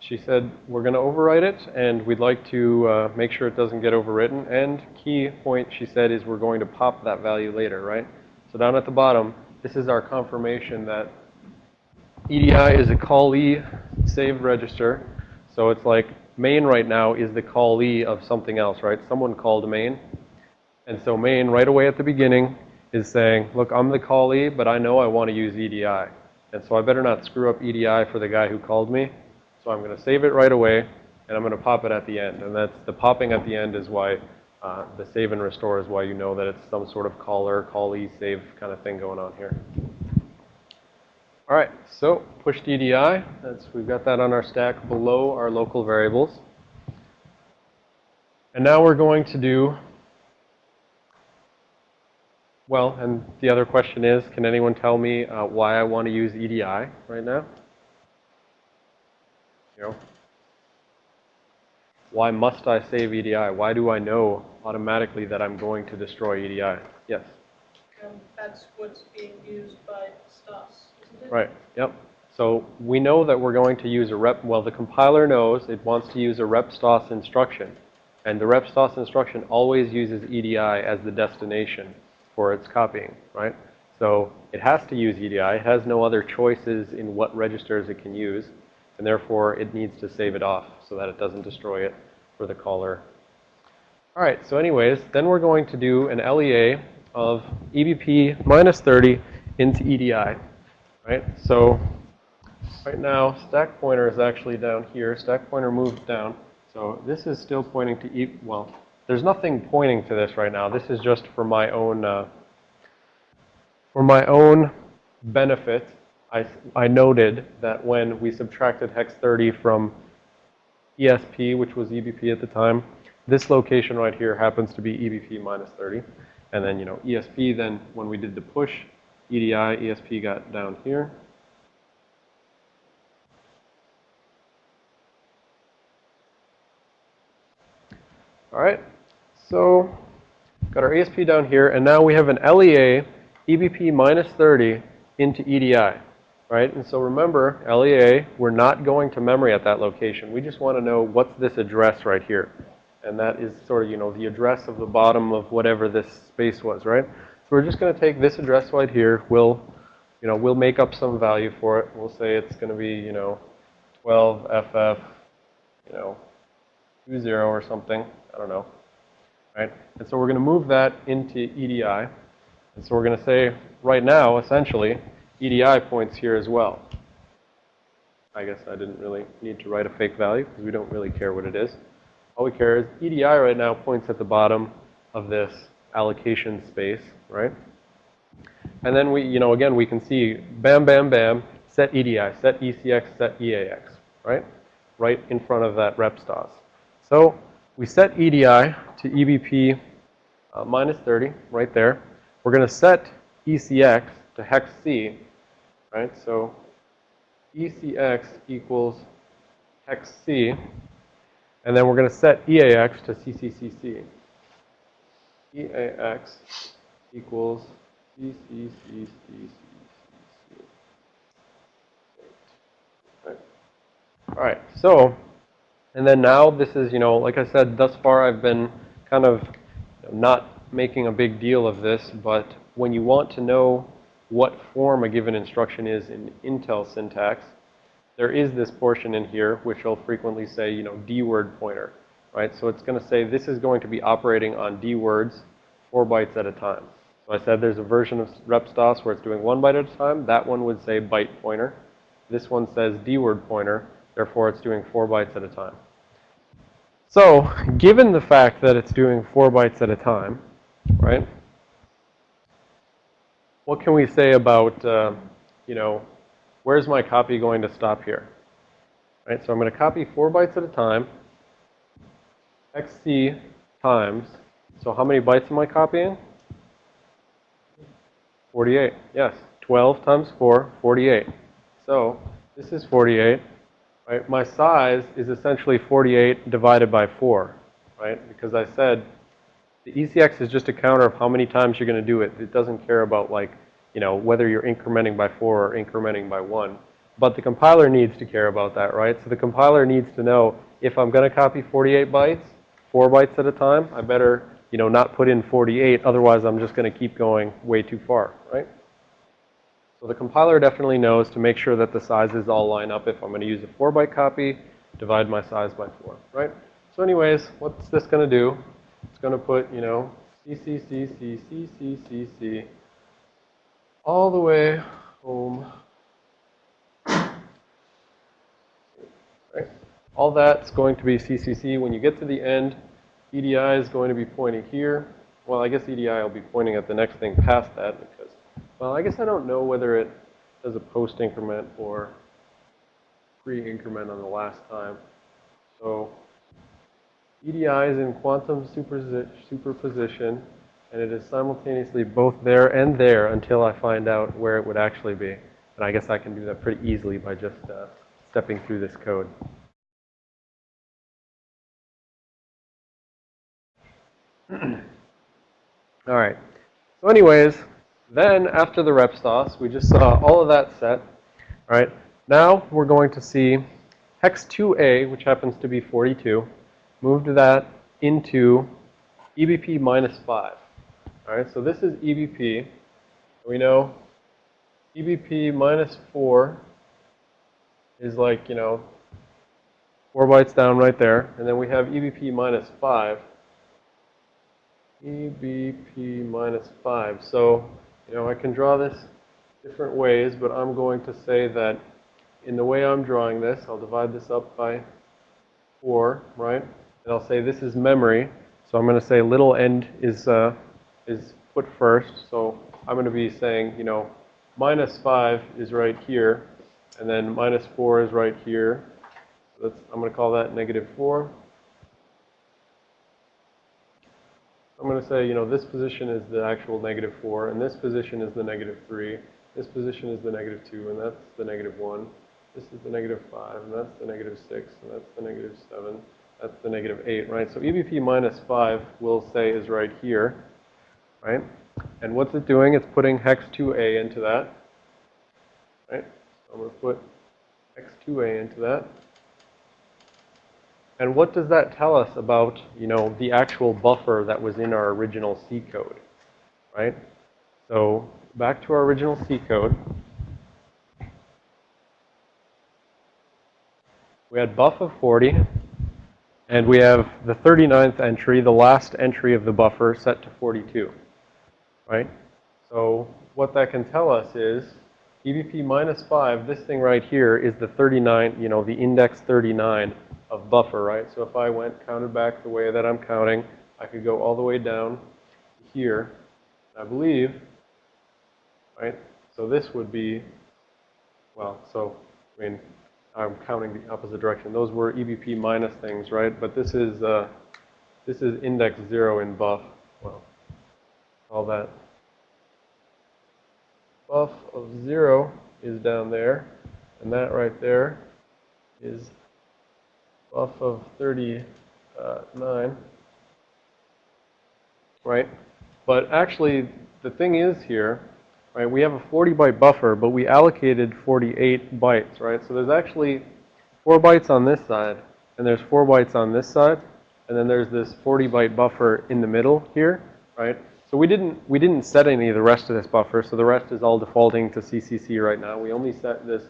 she said we're going to overwrite it, and we'd like to uh, make sure it doesn't get overwritten. And key point she said is we're going to pop that value later, right? So down at the bottom, this is our confirmation that EDI is a callee saved register. So it's like main right now is the callee of something else, right? Someone called main. And so main right away at the beginning is saying, look, I'm the callee, but I know I want to use EDI. And so I better not screw up EDI for the guy who called me. So I'm going to save it right away, and I'm going to pop it at the end. And that's the popping at the end is why uh, the save and restore is why you know that it's some sort of caller, callee, save kind of thing going on here. All right, so push EDI. That's, we've got that on our stack below our local variables. And now we're going to do, well, and the other question is, can anyone tell me uh, why I want to use EDI right now? You know, why must I save EDI? Why do I know automatically that I'm going to destroy EDI? Yes. That's what's being used by stos, isn't it? Right. Yep. So we know that we're going to use a rep. Well, the compiler knows it wants to use a rep stos instruction, and the rep stos instruction always uses EDI as the destination for its copying, right? So it has to use EDI. It has no other choices in what registers it can use and therefore it needs to save it off so that it doesn't destroy it for the caller. All right, so anyways, then we're going to do an LEA of EBP minus 30 into EDI, right? So right now, stack pointer is actually down here. Stack pointer moved down. So this is still pointing to e, well, there's nothing pointing to this right now. This is just for my own, uh, for my own benefit. I, I noted that when we subtracted hex 30 from ESP, which was EBP at the time, this location right here happens to be EBP minus 30. And then, you know, ESP, then when we did the push, EDI, ESP got down here. All right, so got our ESP down here, and now we have an LEA EBP minus 30 into EDI, right? And so remember, LEA, we're not going to memory at that location. We just want to know what's this address right here. And that is sort of, you know, the address of the bottom of whatever this space was, right? So we're just going to take this address right here. We'll, you know, we'll make up some value for it. We'll say it's going to be, you know, 12FF, you know, 20 or something. I don't know. Right? And so we're going to move that into EDI. And so we're going to say right now, essentially, EDI points here as well. I guess I didn't really need to write a fake value because we don't really care what it is. All we care is EDI right now points at the bottom of this allocation space, right? And then we, you know, again, we can see bam, bam, bam, set EDI, set ECX, set EAX, right? Right in front of that rep stos. So we set EDI to EBP uh, minus 30 right there. We're going to set ECX to hex C, right? So ECX equals hex C. And then we're going to set EAX to CCCC. EAX equals CCCC. Right. All right, so, and then now this is, you know, like I said, thus far I've been kind of not making a big deal of this, but when you want to know what form a given instruction is in Intel syntax, there is this portion in here which will frequently say, you know, D word pointer, right? So it's going to say this is going to be operating on D words four bytes at a time. So I said there's a version of RepSTOS where it's doing one byte at a time. That one would say byte pointer. This one says D word pointer. Therefore, it's doing four bytes at a time. So given the fact that it's doing four bytes at a time, right? What can we say about, uh, you know, where's my copy going to stop here? Right, so I'm going to copy four bytes at a time, xc times, so how many bytes am I copying? 48, yes. 12 times 4, 48. So this is 48, right? My size is essentially 48 divided by 4, right? Because I said the ECX is just a counter of how many times you're going to do it. It doesn't care about like, you know, whether you're incrementing by 4 or incrementing by 1. But the compiler needs to care about that, right? So the compiler needs to know if I'm going to copy 48 bytes, 4 bytes at a time, I better, you know, not put in 48. Otherwise, I'm just going to keep going way too far, right? The compiler definitely knows to make sure that the sizes all line up. If I'm going to use a 4 byte copy, divide my size by 4, right? So anyways, what's this going to do? It's going to put, you know, C, C, C, C, C, C, C, C, all the way home. Right? All that's going to be CCC. When you get to the end, EDI is going to be pointing here. Well, I guess EDI will be pointing at the next thing past that because, well, I guess I don't know whether it does a post increment or pre increment on the last time. So EDI is in quantum superposition, and it is simultaneously both there and there until I find out where it would actually be. And I guess I can do that pretty easily by just uh, stepping through this code. all right. So anyways, then after the rep stos, we just saw all of that set. All right. Now we're going to see hex 2a, which happens to be 42 moved that into EBP minus 5. All right, so this is EBP. We know EBP minus 4 is like, you know, 4 bytes down right there. And then we have EBP minus 5. EBP minus 5. So, you know, I can draw this different ways, but I'm going to say that in the way I'm drawing this, I'll divide this up by 4, right? And I'll say this is memory. So I'm going to say little end is, uh, is put first. So I'm going to be saying, you know, minus 5 is right here. And then minus 4 is right here. So I'm going to call that negative 4. I'm going to say, you know, this position is the actual negative 4, and this position is the negative 3. This position is the negative 2, and that's the negative 1. This is the negative 5, and that's the negative 6, and that's the negative 7. That's the negative 8, right? So EBP minus 5, we'll say, is right here, right? And what's it doing? It's putting hex 2a into that, right? So I'm going to put hex 2a into that. And what does that tell us about, you know, the actual buffer that was in our original C code, right? So back to our original C code. We had buff of 40, and we have the 39th entry, the last entry of the buffer, set to 42, right? So what that can tell us is EBP minus 5, this thing right here is the 39, you know, the index 39 of buffer, right? So if I went, counted back the way that I'm counting, I could go all the way down here, I believe, right? So this would be, well, so, I mean, I'm counting the opposite direction. Those were EBP minus things, right? But this is, uh, this is index 0 in buff. Well, all that. Buff of 0 is down there, and that right there is buff of 39, right? But actually, the thing is here, right, we have a 40 byte buffer, but we allocated 48 bytes, right? So there's actually 4 bytes on this side, and there's 4 bytes on this side, and then there's this 40 byte buffer in the middle here, right? So we didn't, we didn't set any of the rest of this buffer, so the rest is all defaulting to CCC right now. We only set this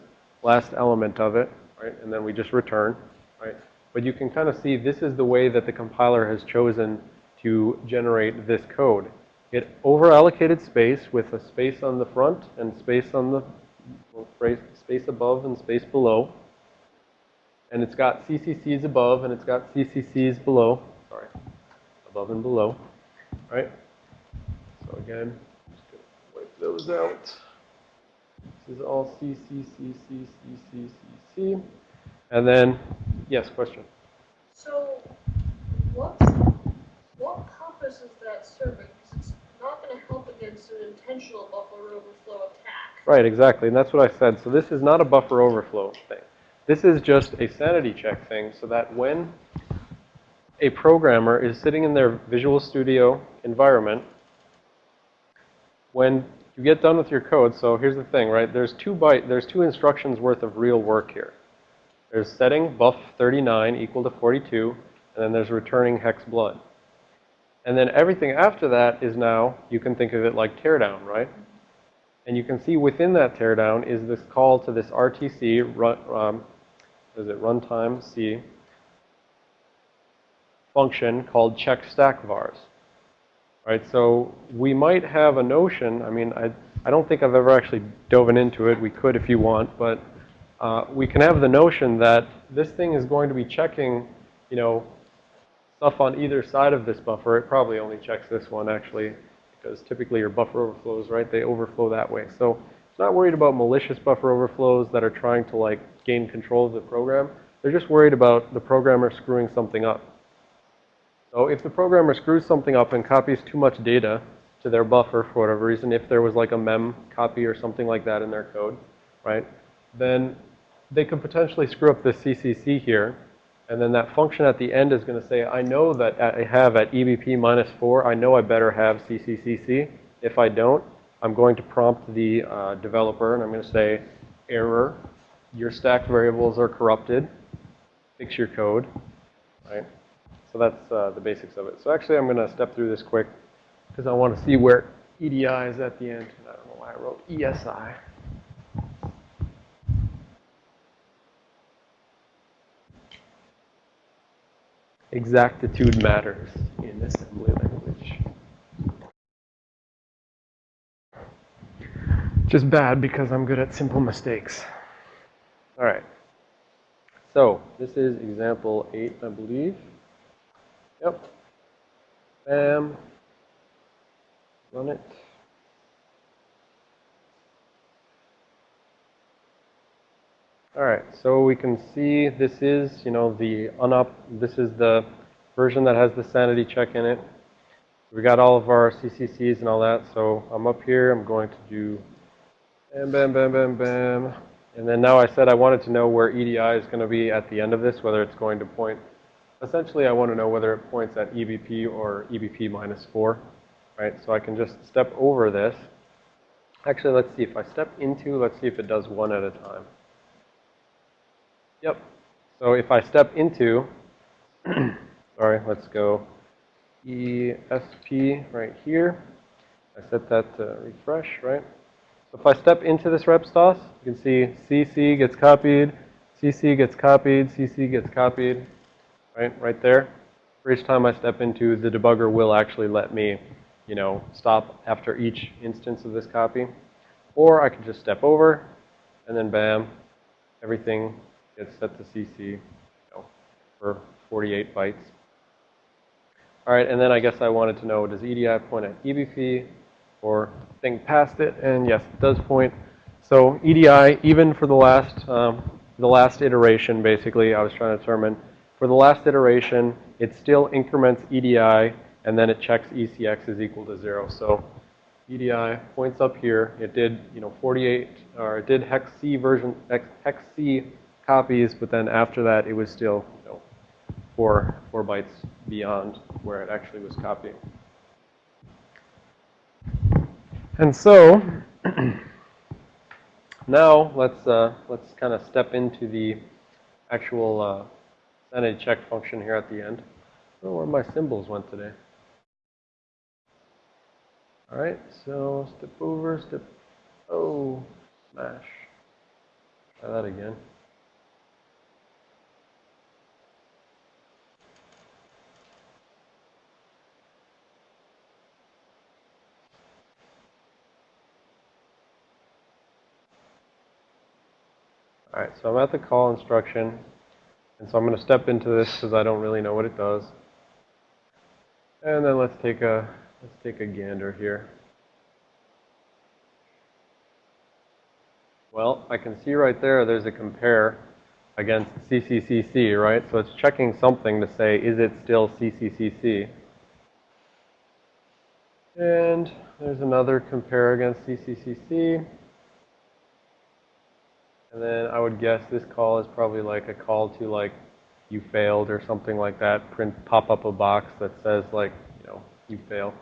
last element of it, right? And then we just return, right? But you can kind of see this is the way that the compiler has chosen to generate this code. It over-allocated space with a space on the front and space on the, space above and space below. And it's got CCCs above and it's got CCCs below. Sorry, above and below, All right? So again, just gonna wipe those out. This is all C, C, C, C, C, C, C. And then, yes, question. So, what, what purpose is that serving? Because it's not going to help against an intentional buffer overflow attack. Right, exactly. And that's what I said. So this is not a buffer overflow thing. This is just a sanity check thing so that when a programmer is sitting in their Visual Studio environment, when you get done with your code, so here's the thing, right? There's two byte, there's two instructions worth of real work here. There's setting buff 39 equal to 42, and then there's returning hex blood. And then everything after that is now, you can think of it like teardown, right? And you can see within that teardown is this call to this RTC, run, um, is it runtime C, function called check stack vars. Right, so we might have a notion, I mean, I, I don't think I've ever actually dove into it. We could if you want, but uh, we can have the notion that this thing is going to be checking, you know, stuff on either side of this buffer. It probably only checks this one, actually, because typically your buffer overflows, right? They overflow that way. So it's not worried about malicious buffer overflows that are trying to, like, gain control of the program. They're just worried about the programmer screwing something up. So if the programmer screws something up and copies too much data to their buffer for whatever reason, if there was like a mem copy or something like that in their code, right, then they could potentially screw up the CCC here. And then that function at the end is going to say, I know that I have at EBP minus 4, I know I better have CCCC. If I don't, I'm going to prompt the uh, developer and I'm going to say, error, your stack variables are corrupted. Fix your code, right? So that's uh, the basics of it. So actually, I'm going to step through this quick because I want to see where EDI is at the end. I don't know why I wrote ESI. Exactitude matters in assembly language. Just bad because I'm good at simple mistakes. All right. So this is example eight, I believe. Yep. Bam. Run it. All right, so we can see this is, you know, the unop, this is the version that has the sanity check in it. We got all of our CCCs and all that, so I'm up here, I'm going to do bam, bam, bam, bam, bam. And then now I said I wanted to know where EDI is going to be at the end of this, whether it's going to point, essentially I want to know whether it points at EBP or EBP minus 4, right? So I can just step over this. Actually, let's see, if I step into, let's see if it does one at a time. Yep. So if I step into, sorry, let's go ESP right here. I set that to refresh, right? So if I step into this rep stos, you can see CC gets copied, CC gets copied, CC gets copied, right, right there. For each time I step into, the debugger will actually let me, you know, stop after each instance of this copy. Or I can just step over, and then bam, everything gets set to CC you know, for 48 bytes. All right, and then I guess I wanted to know, does EDI point at EBP or thing past it? And yes, it does point. So EDI, even for the last, um, the last iteration, basically, I was trying to determine, for the last iteration, it still increments EDI, and then it checks ECX is equal to zero. So EDI points up here. It did, you know, 48, or it did hex C version, hex C copies, but then after that, it was still you know, four, four bytes beyond where it actually was copying. And so, now let's, uh, let's kind of step into the actual uh, sanity check function here at the end. Know where my symbols went today. All right, so step over, step, oh, smash. Try that again. All right, so I'm at the call instruction. And so I'm going to step into this because I don't really know what it does. And then let's take a, let's take a gander here. Well, I can see right there, there's a compare against CCCC, right? So it's checking something to say, is it still CCCC? And there's another compare against CCCC. And then I would guess this call is probably like a call to like you failed or something like that. Print pop up a box that says like, you know, you fail.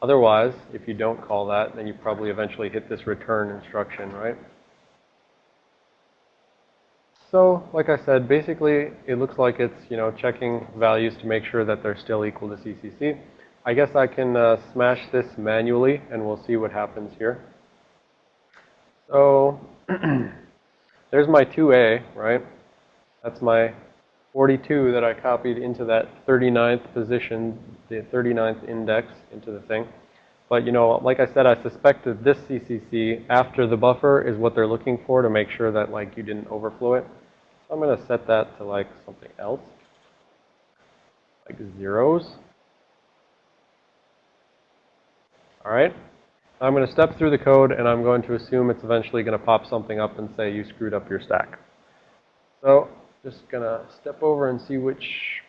Otherwise, if you don't call that, then you probably eventually hit this return instruction, right? So, like I said, basically it looks like it's, you know, checking values to make sure that they're still equal to CCC. I guess I can uh, smash this manually and we'll see what happens here. So, there's my 2A, right? That's my 42 that I copied into that 39th position, the 39th index into the thing. But, you know, like I said, I suspected this CCC after the buffer is what they're looking for to make sure that, like, you didn't overflow it. So I'm going to set that to, like, something else, like zeros. All right. I'm going to step through the code and I'm going to assume it's eventually going to pop something up and say you screwed up your stack. So just going to step over and see which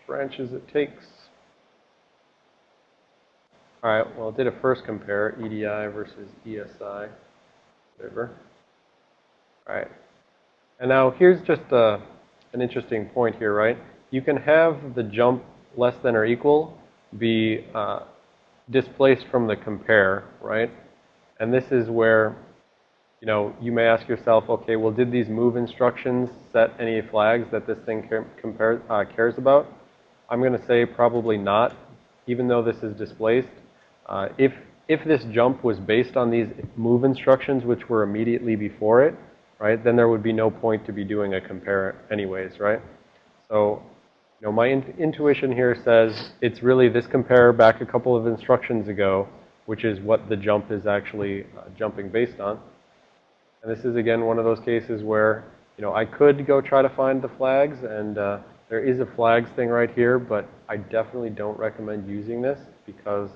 branches it takes. All right, well, it did a first compare, EDI versus ESI, whatever. All right. And now here's just uh, an interesting point here, right? You can have the jump less than or equal be uh, displaced from the compare, right? And this is where, you know, you may ask yourself, okay, well, did these move instructions set any flags that this thing compare, uh, cares about? I'm going to say probably not, even though this is displaced. Uh, if, if this jump was based on these move instructions, which were immediately before it, right, then there would be no point to be doing a compare anyways, right? So, you know, my in intuition here says it's really this compare back a couple of instructions ago, which is what the jump is actually uh, jumping based on. And this is, again, one of those cases where you know, I could go try to find the flags, and uh, there is a flags thing right here, but I definitely don't recommend using this because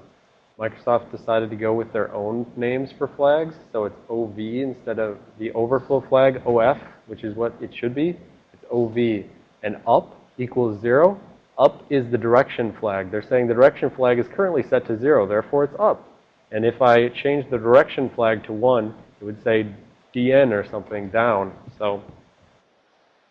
Microsoft decided to go with their own names for flags. So it's OV instead of the overflow flag, OF, which is what it should be. It's OV. And up equals zero. Up is the direction flag. They're saying the direction flag is currently set to zero, therefore it's up. And if I change the direction flag to one, it would say DN or something down. So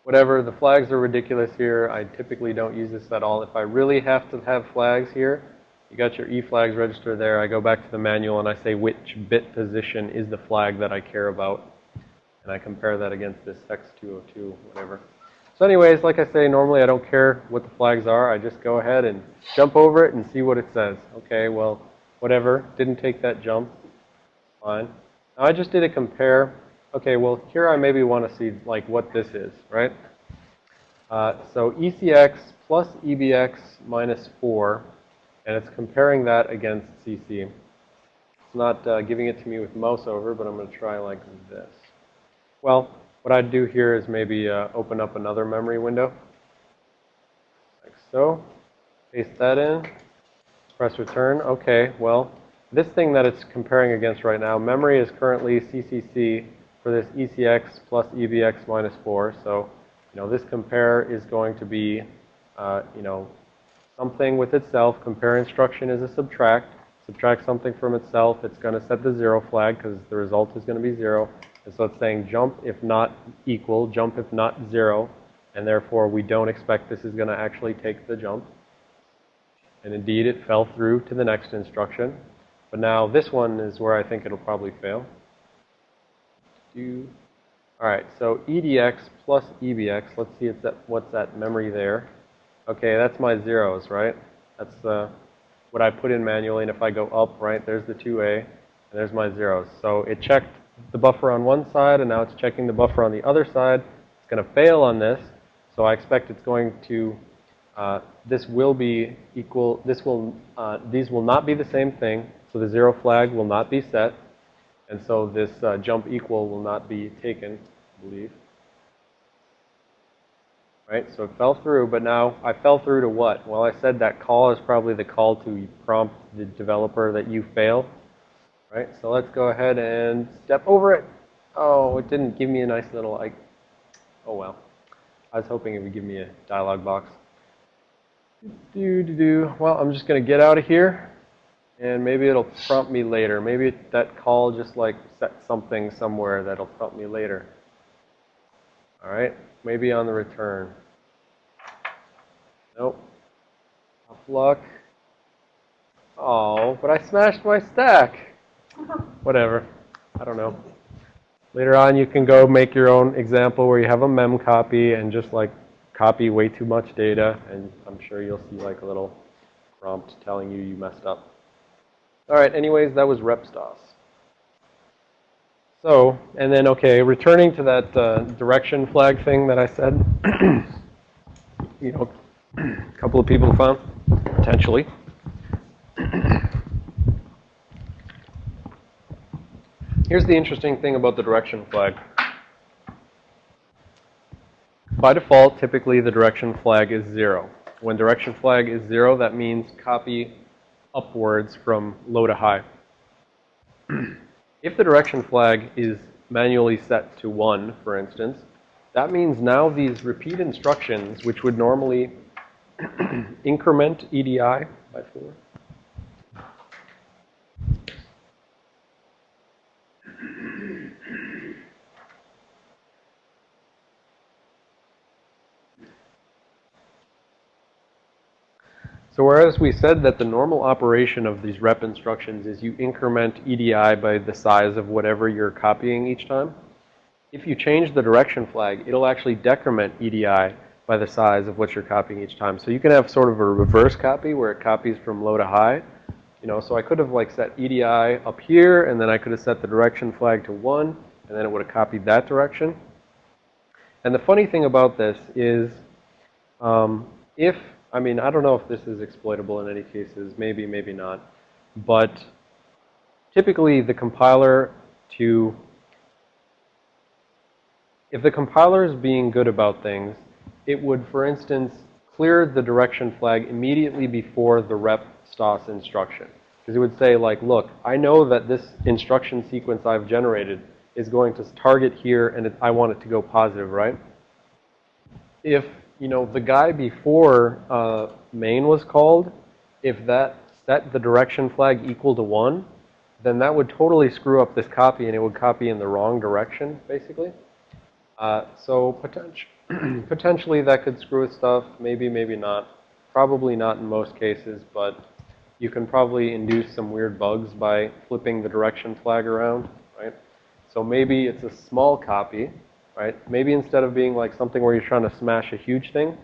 whatever, the flags are ridiculous here. I typically don't use this at all. If I really have to have flags here, you got your E flags register there. I go back to the manual and I say which bit position is the flag that I care about. And I compare that against this X202, whatever. So anyways, like I say, normally I don't care what the flags are. I just go ahead and jump over it and see what it says. Okay, well, whatever. Didn't take that jump. Fine. Now I just did a compare. Okay, well, here I maybe want to see, like, what this is, right? Uh, so ECX plus EBX minus 4, and it's comparing that against CC. It's not uh, giving it to me with mouse over, but I'm going to try like this. Well, what I'd do here is maybe uh, open up another memory window, like so. Paste that in. Press return. Okay, well, this thing that it's comparing against right now, memory is currently CCC for this ECX plus EBX minus 4. So, you know, this compare is going to be, uh, you know, something with itself. Compare instruction is a subtract. Subtract something from itself. It's going to set the zero flag because the result is going to be zero. And so it's saying jump if not equal, jump if not zero. And therefore, we don't expect this is going to actually take the jump. And indeed, it fell through to the next instruction. But now this one is where I think it'll probably fail. Do. All right, so EDX plus EBX. Let's see what's that memory there. Okay, that's my zeros, right? That's uh, what I put in manually. And if I go up, right, there's the 2A, and there's my zeros. So it checked the buffer on one side, and now it's checking the buffer on the other side. It's going to fail on this. So I expect it's going to, uh, this will be equal, this will, uh, these will not be the same thing. So the zero flag will not be set. And so this uh, jump equal will not be taken, I believe. Right, so it fell through, but now I fell through to what? Well, I said that call is probably the call to prompt the developer that you failed. Right, so let's go ahead and step over it. Oh, it didn't give me a nice little, like, oh well. I was hoping it would give me a dialog box. Do, do, do. Well, I'm just going to get out of here, and maybe it'll prompt me later. Maybe that call just like set something somewhere that'll prompt me later. All right, maybe on the return. Nope. Tough luck. Oh, but I smashed my stack. Whatever. I don't know. Later on, you can go make your own example where you have a mem copy and just like copy way too much data, and I'm sure you'll see like a little prompt telling you you messed up. All right, anyways, that was rep stos. So, and then, okay, returning to that uh, direction flag thing that I said, you know, a couple of people found, potentially. Here's the interesting thing about the direction flag. By default, typically the direction flag is zero. When direction flag is zero, that means copy upwards from low to high. if the direction flag is manually set to one, for instance, that means now these repeat instructions, which would normally increment EDI by four, So whereas we said that the normal operation of these rep instructions is you increment EDI by the size of whatever you're copying each time, if you change the direction flag, it'll actually decrement EDI by the size of what you're copying each time. So you can have sort of a reverse copy where it copies from low to high. You know, so I could have like set EDI up here, and then I could have set the direction flag to 1, and then it would have copied that direction. And the funny thing about this is um, if I mean, I don't know if this is exploitable in any cases. Maybe, maybe not. But typically the compiler to, if the compiler is being good about things, it would, for instance, clear the direction flag immediately before the rep stos instruction. Because it would say like, look, I know that this instruction sequence I've generated is going to target here and it, I want it to go positive, right? If, you know, the guy before uh, main was called, if that set the direction flag equal to 1, then that would totally screw up this copy and it would copy in the wrong direction, basically. Uh, so potentially. potentially that could screw with stuff, maybe, maybe not. Probably not in most cases, but you can probably induce some weird bugs by flipping the direction flag around, right? So maybe it's a small copy, right? Maybe instead of being like something where you're trying to smash a huge thing,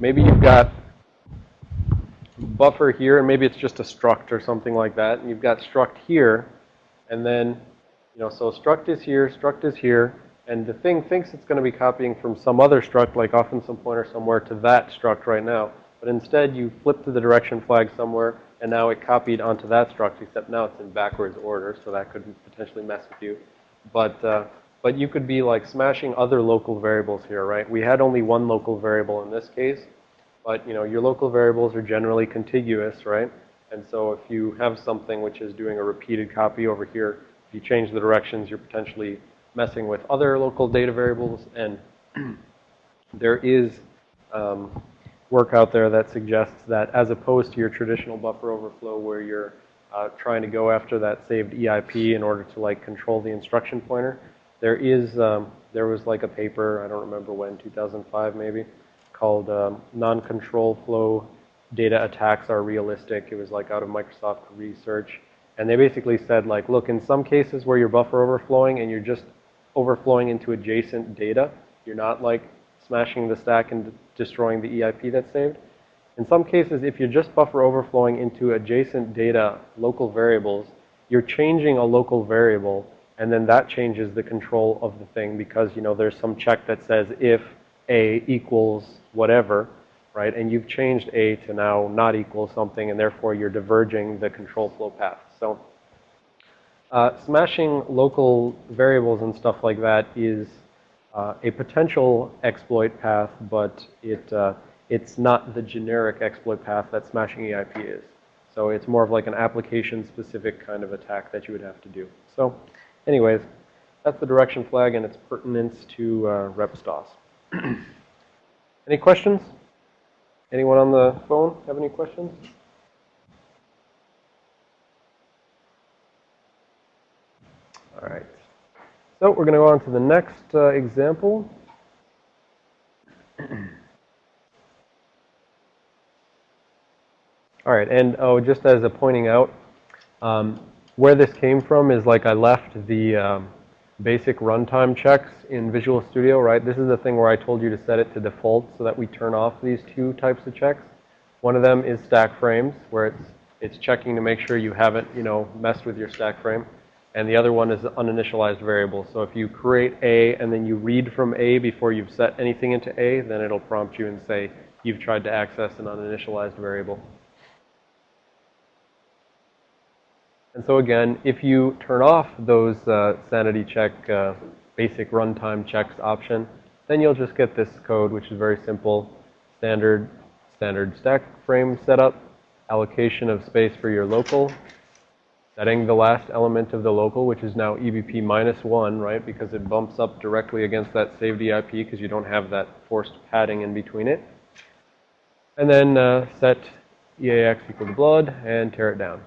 maybe you've got buffer here, and maybe it's just a struct or something like that, and you've got struct here, and then, you know, so struct is here, struct is here, and the thing thinks it's going to be copying from some other struct, like often some pointer somewhere, to that struct right now. But instead, you flip to the direction flag somewhere, and now it copied onto that struct, except now it's in backwards order, so that could potentially mess with you. But, uh, but you could be like smashing other local variables here, right? We had only one local variable in this case, but you know, your local variables are generally contiguous, right? And so if you have something which is doing a repeated copy over here, if you change the directions, you're potentially messing with other local data variables. And there is um, work out there that suggests that as opposed to your traditional buffer overflow where you're uh, trying to go after that saved EIP in order to like control the instruction pointer, there is, um, there was like a paper, I don't remember when, 2005 maybe, called um, Non-Control Flow Data Attacks Are Realistic. It was like out of Microsoft Research. And they basically said like, look, in some cases where you're buffer overflowing and you're just overflowing into adjacent data, you're not like smashing the stack and destroying the EIP that's saved. In some cases, if you're just buffer overflowing into adjacent data, local variables, you're changing a local variable, and then that changes the control of the thing because, you know, there's some check that says if A equals whatever, right? And you've changed A to now not equal something, and therefore you're diverging the control flow path. So uh, smashing local variables and stuff like that is uh, a potential exploit path, but it, uh, it's not the generic exploit path that smashing EIP is. So it's more of like an application-specific kind of attack that you would have to do. So anyways, that's the direction flag and its pertinence to uh, rep stos. any questions? Anyone on the phone have any questions? All right. So we're going to go on to the next uh, example. All right, and oh, just as a pointing out, um, where this came from is like I left the um, basic runtime checks in Visual Studio, right? This is the thing where I told you to set it to default so that we turn off these two types of checks. One of them is stack frames, where it's it's checking to make sure you haven't, you know, messed with your stack frame and the other one is the uninitialized variable. So if you create A and then you read from A before you've set anything into A, then it'll prompt you and say you've tried to access an uninitialized variable. And so again, if you turn off those uh, sanity check uh, basic runtime checks option, then you'll just get this code, which is very simple, standard, standard stack frame setup, allocation of space for your local, setting the last element of the local, which is now EBP minus 1, right, because it bumps up directly against that saved EIP because you don't have that forced padding in between it. And then uh, set EAX equal to blood and tear it down.